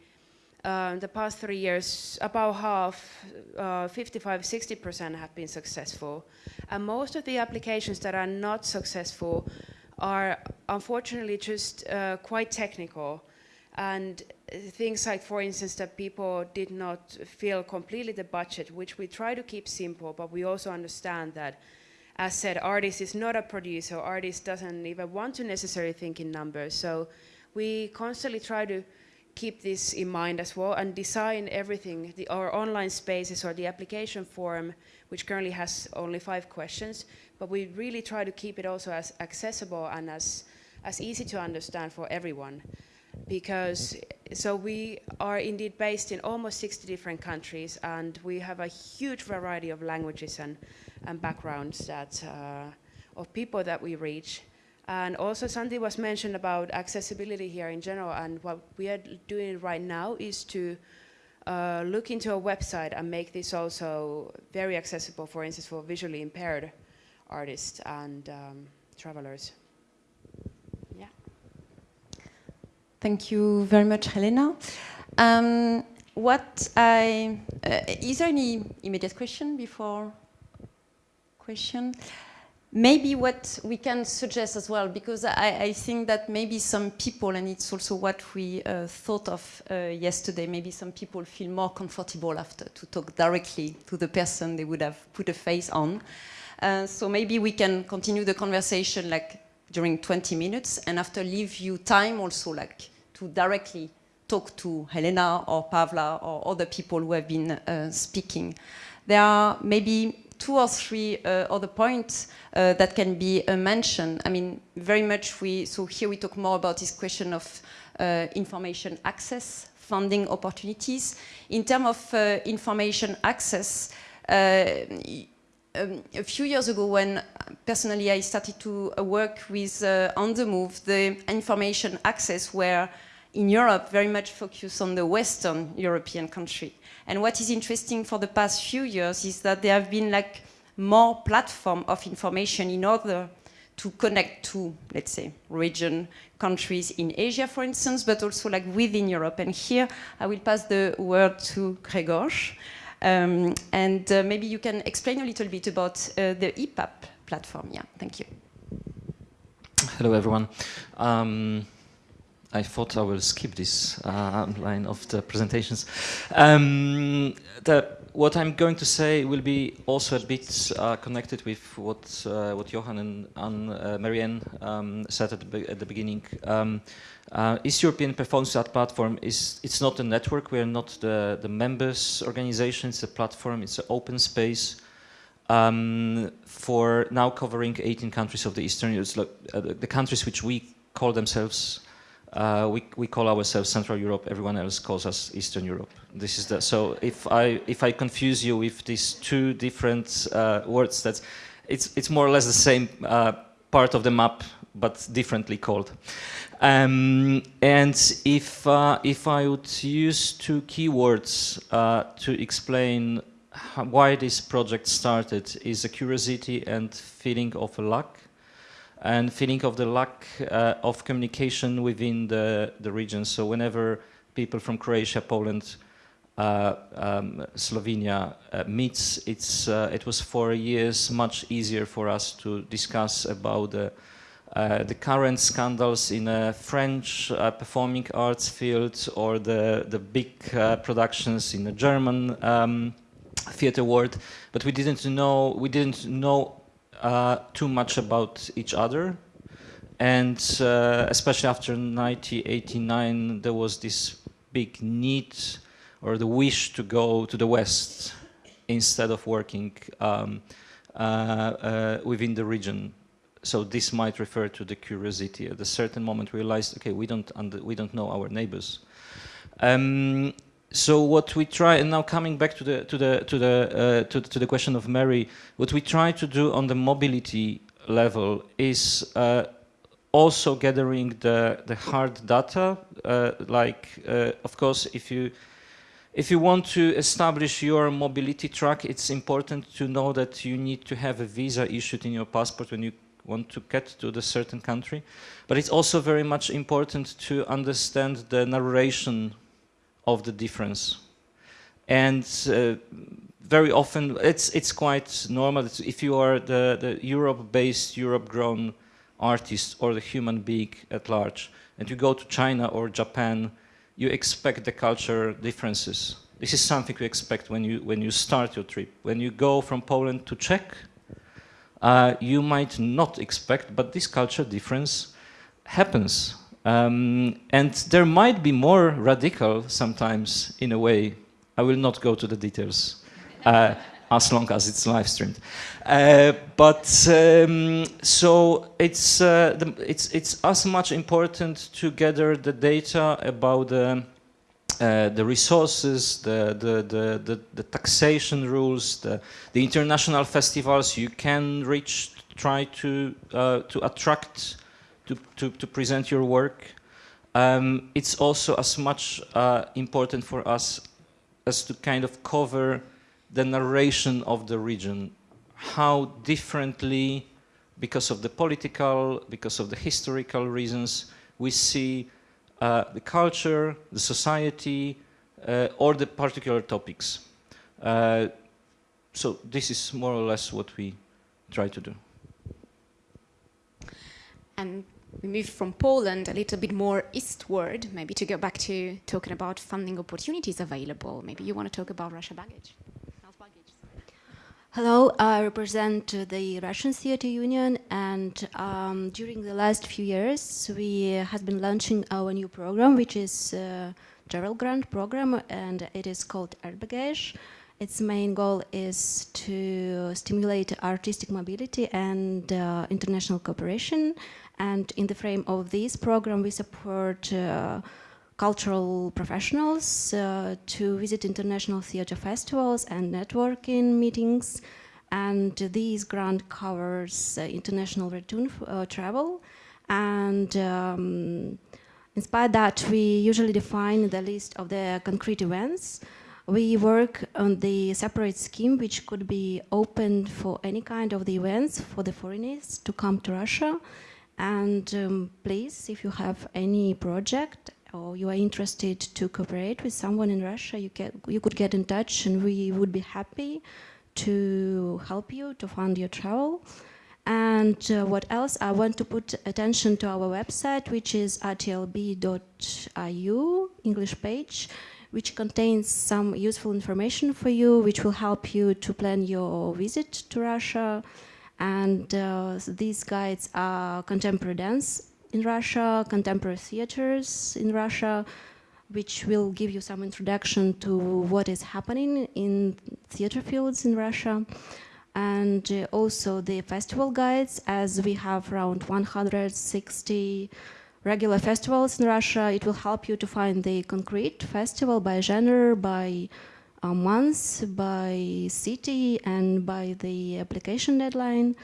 uh, the past three years, about half, uh, 55, 60% have been successful. And most of the applications that are not successful are unfortunately just uh, quite technical and things like, for instance, that people did not fill completely the budget, which we try to keep simple, but we also understand that, as said, artist is not a producer, artist doesn't even want to necessarily think in numbers. So we constantly try to keep this in mind as well and design everything, the, our online spaces or the application form, which currently has only five questions, but we really try to keep it also as accessible and as, as easy to understand for everyone because so we are indeed based in almost 60 different countries and we have a huge variety of languages and, and backgrounds that uh, of people that we reach and also something was mentioned about accessibility here in general and what we are doing right now is to uh, look into a website and make this also very accessible for instance for visually impaired artists and um, travelers. Thank you very much, Helena. Um, what I, uh, is there any immediate question before question? Maybe what we can suggest as well, because I, I think that maybe some people, and it's also what we uh, thought of uh, yesterday, maybe some people feel more comfortable after to talk directly to the person they would have put a face on. Uh, so maybe we can continue the conversation like during 20 minutes and after leave you time also like to directly talk to Helena or Pavla or other people who have been uh, speaking. There are maybe two or three uh, other points uh, that can be uh, mentioned. I mean, very much we, so here we talk more about this question of uh, information access, funding opportunities. In terms of uh, information access, um, a few years ago when personally I started to uh, work with uh, On The Move, the information access were in Europe very much focused on the Western European country. And what is interesting for the past few years is that there have been like more platform of information in order to connect to, let's say, region countries in Asia, for instance, but also like within Europe. And here I will pass the word to Gregor. Um, and uh, maybe you can explain a little bit about uh, the EPAP platform. Yeah, thank you. Hello, everyone. Um, I thought I will skip this uh, line of the presentations. Um, the, what I'm going to say will be also a bit uh, connected with what uh, what Johan and, and uh, Marianne um, said at the, at the beginning. Um, uh, East European Performance Art Platform is it's not a network. We are not the the members organization. It's a platform. It's an open space um, for now covering 18 countries of the Eastern Europe, uh, the countries which we call themselves uh, we, we call ourselves Central Europe. Everyone else calls us Eastern Europe. This is the so if I if I confuse you with these two different uh, words, that's it's it's more or less the same uh, part of the map, but differently called. Um, and if uh, if I would use two keywords uh, to explain why this project started, is a curiosity and feeling of luck and feeling of the lack uh, of communication within the, the region. So whenever people from Croatia, Poland, uh, um, Slovenia uh, meets, it's, uh, it was for years much easier for us to discuss about the, uh, the current scandals in a French uh, performing arts field or the, the big productions in the German um, theater world, but we didn't know, we didn't know uh, too much about each other. And uh, especially after 1989, there was this big need or the wish to go to the West instead of working um, uh, uh within the region. So this might refer to the curiosity. At a certain moment, realized, okay, we don't we don't know our neighbors. Um, so what we try, and now coming back to the to the to the uh, to, to, the question of Mary, what we try to do on the mobility level is uh, also gathering the the hard data. Uh, like, uh, of course, if you if you want to establish your mobility track, it's important to know that you need to have a visa issued in your passport when you want to get to the certain country. But it's also very much important to understand the narration of the difference. And uh, very often, it's, it's quite normal. It's if you are the, the Europe-based, Europe-grown artist or the human being at large, and you go to China or Japan, you expect the culture differences. This is something you expect when you, when you start your trip. When you go from Poland to Czech, uh, you might not expect, but this culture difference happens. Um, and there might be more radical sometimes in a way. I will not go to the details uh, as long as it's live streamed. Uh, but um, so it's, uh, the, it's, it's as much important to gather the data about the, uh, the resources, the, the, the, the, the taxation rules, the, the international festivals you can reach, try to, uh, to attract to, to, to present your work. Um, it's also as much uh, important for us as to kind of cover the narration of the region, how differently, because of the political, because of the historical reasons, we see uh, the culture, the society, uh, or the particular topics. Uh, so this is more or less what we try to do. And we moved from Poland a little bit more eastward, maybe to go back to talking about funding opportunities available. Maybe you want to talk about Russia Baggage. Hello, I represent the Russian Theatre Union and um, during the last few years we have been launching our new program which is a travel grant program and it is called Art Bagage. Its main goal is to stimulate artistic mobility and uh, international cooperation and in the frame of this program, we support uh, cultural professionals uh, to visit international theater festivals and networking meetings. And this grant covers uh, international return travel. And um, inspired that, we usually define the list of the concrete events. We work on the separate scheme which could be opened for any kind of the events for the foreigners to come to Russia. And um, please, if you have any project or you are interested to cooperate with someone in Russia, you, get, you could get in touch and we would be happy to help you to fund your travel. And uh, what else? I want to put attention to our website, which is rtlb.iu, English page, which contains some useful information for you, which will help you to plan your visit to Russia. And uh, these guides are contemporary dance in Russia, contemporary theaters in Russia, which will give you some introduction to what is happening in theater fields in Russia. And uh, also the festival guides, as we have around 160 regular festivals in Russia, it will help you to find the concrete festival by genre, by uh, month, by city, and by the application deadline.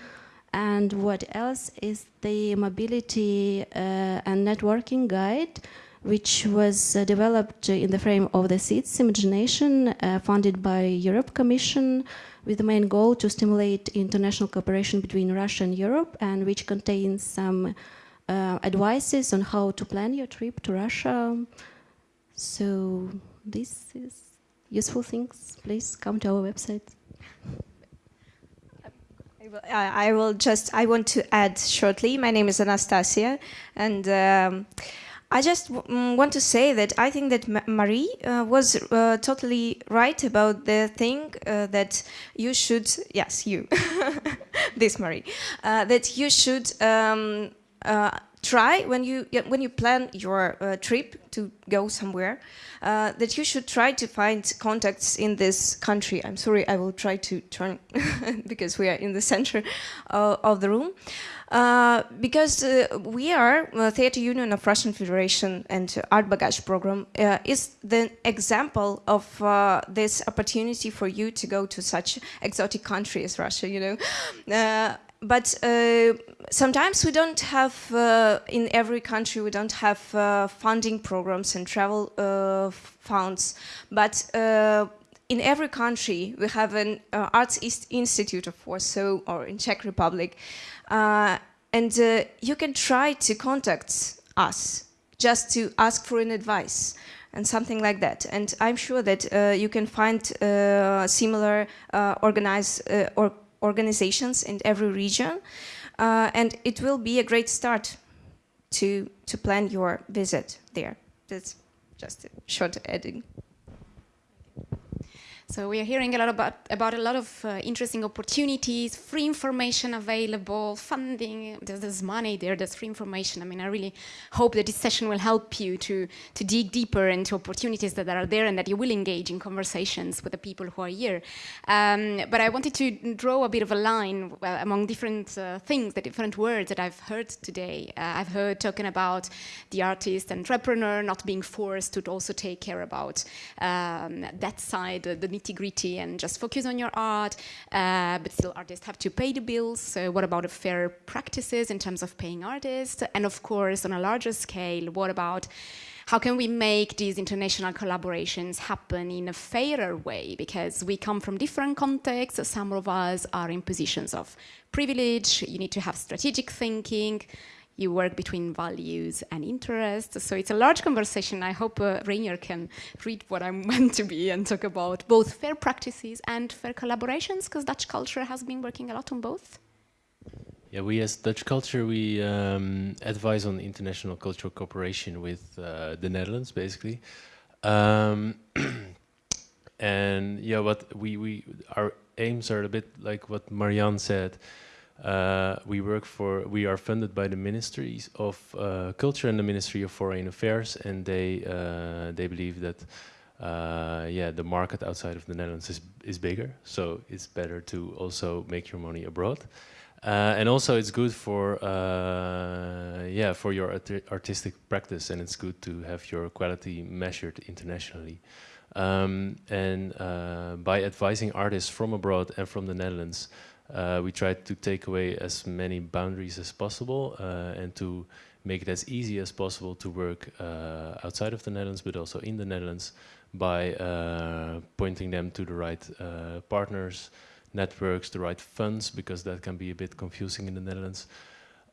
And what else is the mobility uh, and networking guide, which was uh, developed in the frame of the SEEDS Imagination, funded by Europe Commission, with the main goal to stimulate international cooperation between Russia and Europe, and which contains some uh, advices on how to plan your trip to Russia. So this is useful things. Please come to our website. I will just, I want to add shortly. My name is Anastasia, and um, I just mm, want to say that I think that Ma Marie uh, was uh, totally right about the thing uh, that you should, yes, you, this Marie, uh, that you should um, uh, try when you when you plan your uh, trip to go somewhere uh, that you should try to find contacts in this country. I'm sorry, I will try to turn because we are in the center uh, of the room. Uh, because uh, we are uh, Theatre Union of Russian Federation and Art Bagage program is the example of this opportunity for you to go to such exotic country as Russia, you know but uh, sometimes we don't have, uh, in every country, we don't have uh, funding programs and travel uh, funds. But uh, in every country, we have an uh, arts east institute of Warsaw or in Czech Republic. and you can try to contact us just to ask for an advice and something like that. And I'm sure that you can find similar organized or organizations in every region. Uh, and it will be a great start to, to plan your visit there. That's just a short adding. So we are hearing a lot about, about a lot of uh, interesting opportunities, free information available, funding, there's, there's, money there, there's free information. I mean, I really hope that this session will help you to, to dig deeper into opportunities that are there and that you will engage in conversations with the people who are here. Um, but I wanted to draw a bit of a line well, among different uh, things, the different words that I've heard today. Uh, I've heard talking about the artist, entrepreneur, not being forced to also take care about um, that side, the nitty gritty and just focus on your art, uh, but still artists have to pay the bills. So what about fair practices in terms of paying artists? And of course, on a larger scale, what about how can we make these international collaborations happen in a fairer way? Because we come from different contexts. Some of us are in positions of privilege. You need to have strategic thinking you work between values and interests. So it's a large conversation. I hope uh, Rainier can read what I'm meant to be and talk about both fair practices and fair collaborations, because Dutch culture has been working a lot on both. Yeah, we as Dutch culture, we um, advise on international cultural cooperation with uh, the Netherlands, basically. Um, and yeah, what we, we, our aims are a bit like what Marianne said. Uh, we work for, we are funded by the Ministries of uh, Culture and the Ministry of Foreign Affairs, and they uh, they believe that uh, yeah the market outside of the Netherlands is is bigger, so it's better to also make your money abroad, uh, and also it's good for uh, yeah for your art artistic practice, and it's good to have your quality measured internationally. Um, and by advising artists from abroad and from the Netherlands. Uh, we try to take away as many boundaries as possible uh, and to make it as easy as possible to work uh, outside of the Netherlands, but also in the Netherlands by uh, pointing them to the right uh, partners, networks, the right funds, because that can be a bit confusing in the Netherlands.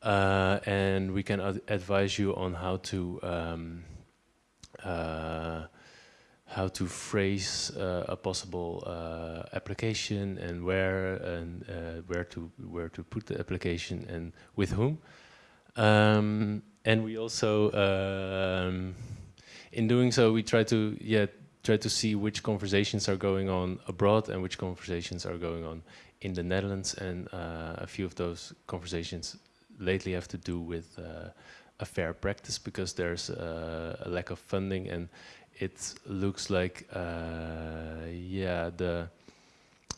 Uh, and we can ad advise you on how to um, how to phrase uh, a possible uh, application and where and uh, where to where to put the application and with whom. Um, and we also, um, in doing so, we try to yeah try to see which conversations are going on abroad and which conversations are going on in the Netherlands. And uh, a few of those conversations lately have to do with uh, a fair practice because there's uh, a lack of funding and it looks like uh, yeah the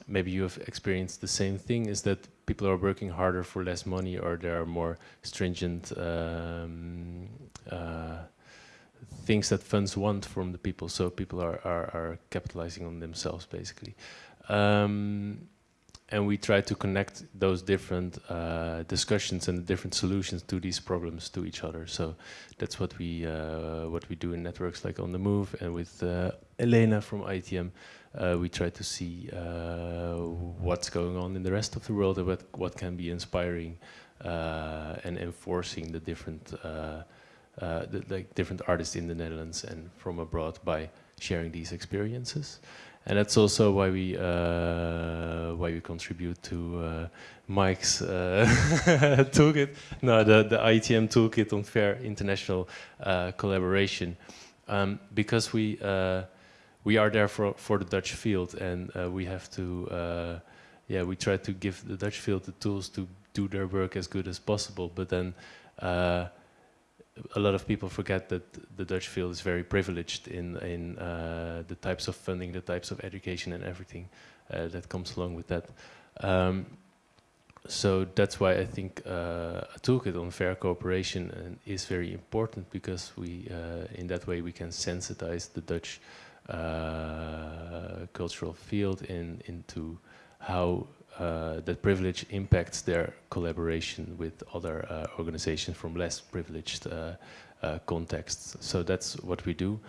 maybe you have experienced the same thing is that people are working harder for less money or there are more stringent um, uh, things that funds want from the people. So people are, are, are capitalizing on themselves basically. Um, and we try to connect those different uh, discussions and different solutions to these problems to each other. So that's what we uh, what we do in networks like on the move and with uh, Elena from IETM. Uh, we try to see uh, what's going on in the rest of the world and what what can be inspiring uh, and enforcing the different the, like different artists in the Netherlands and from abroad by sharing these experiences and that's also why we uh, why we contribute to uh, Mike's uh, toolkit, no, the the IETM toolkit on fair international uh, collaboration, um, because we uh, we are there for for the Dutch field, and uh, we have to, yeah, we try to give the Dutch field the tools to do their work as good as possible, but then a lot of people forget that the Dutch field is very privileged in in uh, the types of funding, the types of education, and everything uh, that comes along with that. Um, so that's why I think uh, a toolkit on fair cooperation uh, is very important because we, uh, in that way, we can sensitize the Dutch uh, cultural field in into how uh, that privilege impacts their collaboration with other uh, organizations from less privileged uh, uh contexts. So that's what we do.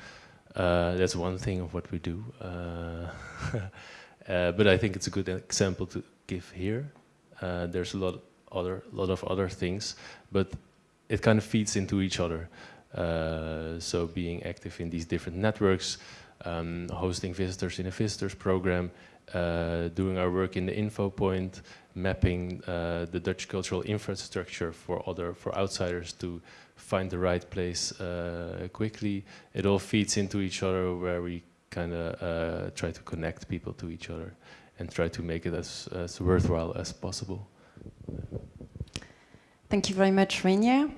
Uh, that's one thing of what we do. But I think it's a good example to give here. there's a lot other lot of other things, but it kind of feeds into each other. so being active in these different networks, um, hosting visitors in a visitors program, uh, doing our work in the info point, mapping uh, the Dutch cultural infrastructure for other for outsiders to find the right place uh, quickly. It all feeds into each other where we kind of uh, try to connect people to each other and try to make it as, as worthwhile as possible. Thank you very much, Rainier.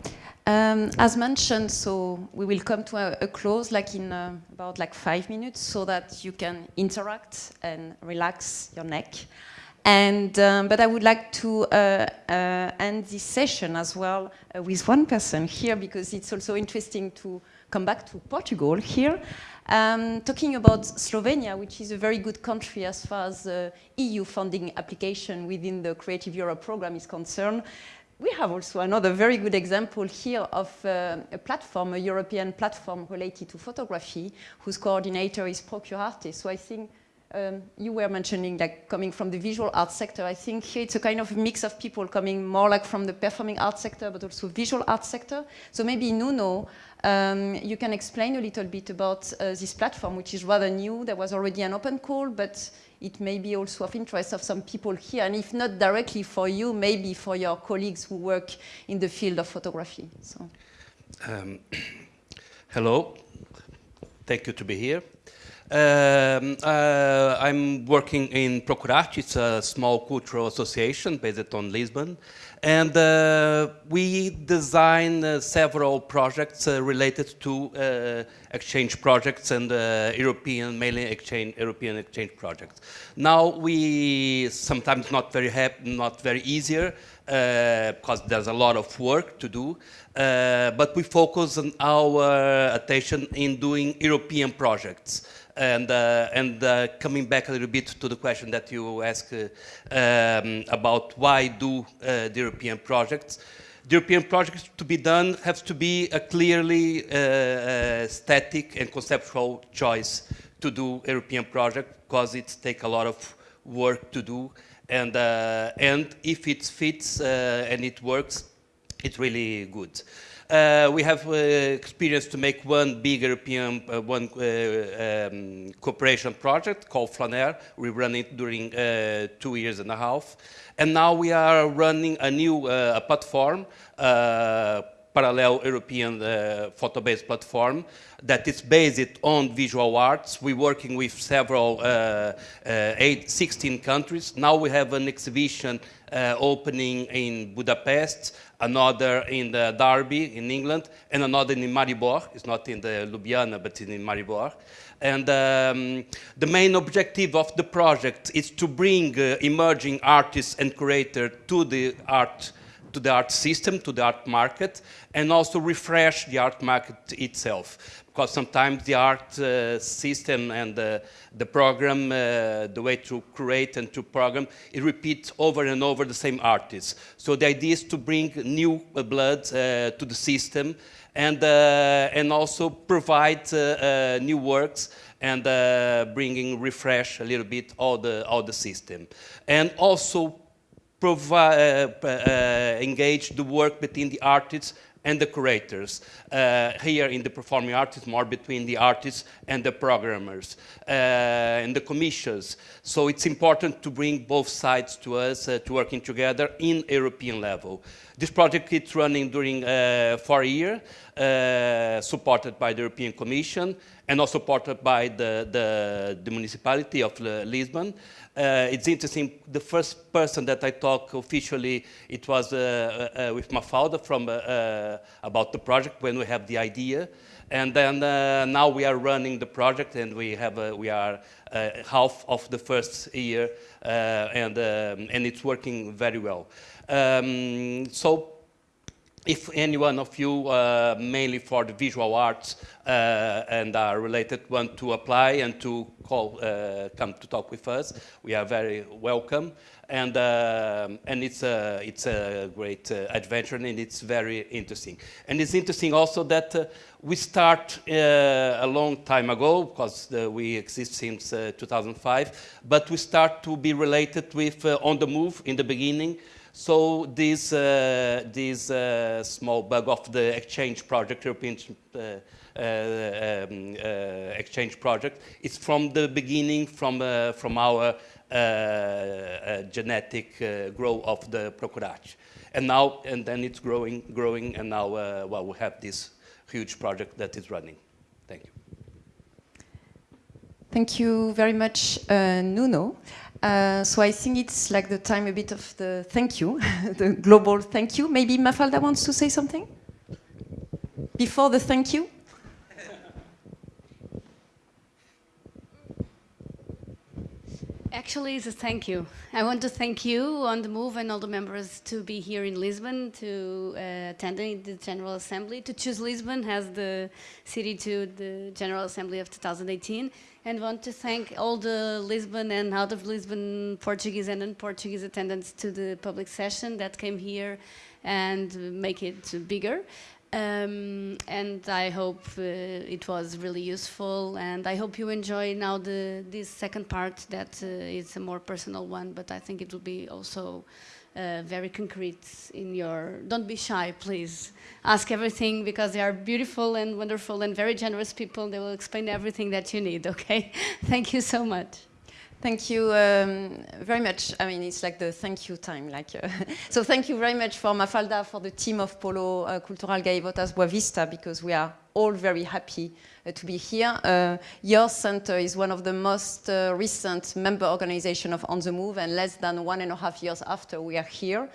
Um, as mentioned, so we will come to a, a close like in uh, about like five minutes so that you can interact and relax your neck. And, um, but I would like to uh, uh, end this session as well uh, with one person here because it's also interesting to come back to Portugal here. Um, talking about Slovenia, which is a very good country as far as EU funding application within the Creative Europe program is concerned we have also another very good example here of uh, a platform, a European platform related to photography, whose coordinator is Procurarte. So I think um, you were mentioning like coming from the visual art sector. I think here it's a kind of mix of people coming more like from the performing art sector, but also visual art sector. So maybe Nuno, um, you can explain a little bit about uh, this platform, which is rather new. There was already an open call, but it may be also of interest of some people here, and if not directly for you, maybe for your colleagues who work in the field of photography. So. Um, hello, thank you to be here. Um, uh, I'm working in Procurarte, it's a small cultural association based on Lisbon. And uh, we design uh, several projects uh, related to uh, exchange projects and uh, European, mainly exchange, European exchange projects. Now we sometimes not very not very easier because there's a lot of work to do, but we focus on our attention in doing European projects and, uh, and uh, coming back a little bit to the question that you asked uh, um, about why do the European projects, the European projects to be done have to be a clearly static and conceptual choice to do European project because it takes a lot of work to do. And uh, and if it fits uh, and it works it's really good Uh, we have uh, experience to make one big European, uh, one uh, um, cooperation project called Flâneur. We run it during uh, two years and a half. And now we are running a new uh, platform, parallel European uh, photo-based platform that is based on visual arts. We're working with several, uh, uh, eight, 16 countries. Now we have an exhibition uh, opening in Budapest, another in Derby in England, and another in Maribor. It's not in the Ljubljana, but in Maribor. And um, the main objective of the project is to bring uh, emerging artists and curators to the art to the art system, to the art market, and also refresh the art market itself. Because sometimes the art uh, system and the, the program, uh, the way to create and to program, it repeats over and over the same artists. So the idea is to bring new uh, blood uh, to the system and, uh, and also provide uh, new works and bringing refresh a little bit all the, all the system. And also engage the work between the artists and the curators. Uh, here in the performing arts, more between the artists and the programmers uh, and the commissions. So it's important to bring both sides to us uh, to working together in European level. This project is running during uh, four years, supported by the European Commission and also supported by the, the, the municipality of Lisbon. Uh, it's interesting, the first person that I talked officially, it was uh, uh, with my father from, uh, uh, about the project when we have the idea. And then uh, now we are running the project and we, have, we are half of the first year and, um, and it's working very well. Um, so if any one of you, uh, mainly for the visual arts uh, and are related, want to apply and to call, uh, come to talk with us, we are very welcome. And, uh, and it's, a, it's a great uh, adventure and it's very interesting. And it's interesting also that uh, we start a long time ago, because we exist since 2005, but we start to be related with On the Move in the beginning, so this, uh, this uh, small bug of the exchange project, European uh, uh um, uh, exchange project, is from the beginning, from, uh, from our genetic growth of the Procurarte. And now, and then it's growing, growing, and now, well, we have this huge project that is running. Thank you. Thank you very much, Nuno. Uh, so I think it's like the time a bit of the thank you, the global thank you. Maybe Mafalda wants to say something? Before the thank you? Actually, it's a thank you. I want to thank you on the move and all the members to be here in Lisbon, to uh, attend the General Assembly, to choose Lisbon as the city to the General Assembly of 2018, and want to thank all the Lisbon and out of Lisbon Portuguese and non-Portuguese attendants to the public session that came here and make it bigger. Um, and I hope uh, it was really useful and I hope you enjoy now the this second part that uh, is a more personal one but I think it will be also uh, very concrete in your don't be shy please. Ask everything because they are beautiful and wonderful and very generous people they will explain everything that you need okay? Thank you so much Thank you um, very much. I mean, it's like the thank you time. Like, uh, so thank you very much for Mafalda, for the team of Polo uh, Cultural Gaivotas Boavista, because we are all very happy uh, to be here. Uh, your center is one of the most uh, recent member organization of On the Move, and less than one and a half years after we are here.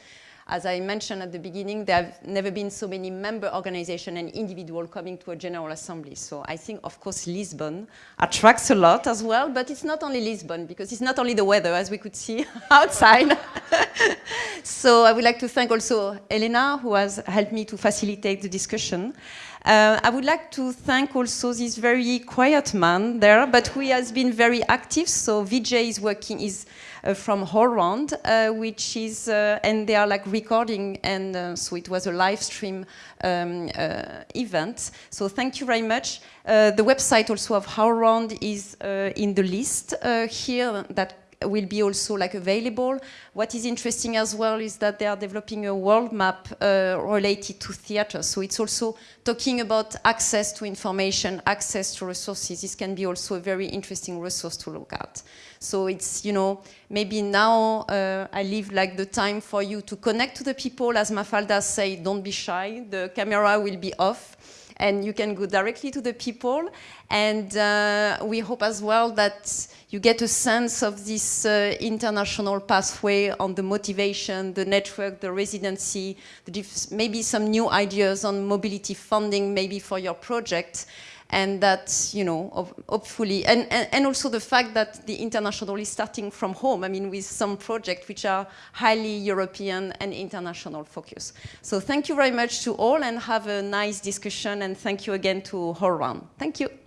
As I mentioned at the beginning, there have never been so many member organizations and individuals coming to a General Assembly. So I think, of course, Lisbon attracts a lot as well, but it's not only Lisbon, because it's not only the weather, as we could see outside. so I would like to thank also Elena, who has helped me to facilitate the discussion. Uh, I would like to thank also this very quiet man there, but who has been very active. So Vijay is working, is uh, from HowlRound, uh, which is, uh, and they are like recording, and so it was a live stream um, event. So thank you very much. the website also of HowlRound is in the list here that will be also like available. What is interesting as well is that they are developing a world map uh, related to theater. So it's also talking about access to information, access to resources. This can be also a very interesting resource to look at. So it's, you know, maybe now uh, I leave like the time for you to connect to the people. As Mafalda said, don't be shy. The camera will be off and you can go directly to the people. And uh, we hope as well that you get a sense of this uh, international pathway on the motivation, the network, the residency, the maybe some new ideas on mobility funding maybe for your project and that, you know, hopefully, and, and, and, also the fact that the international is starting from home, I mean, with some projects which are highly European and international focus. So thank you very much to all and have a nice discussion and thank you again to HowlRound. Thank you.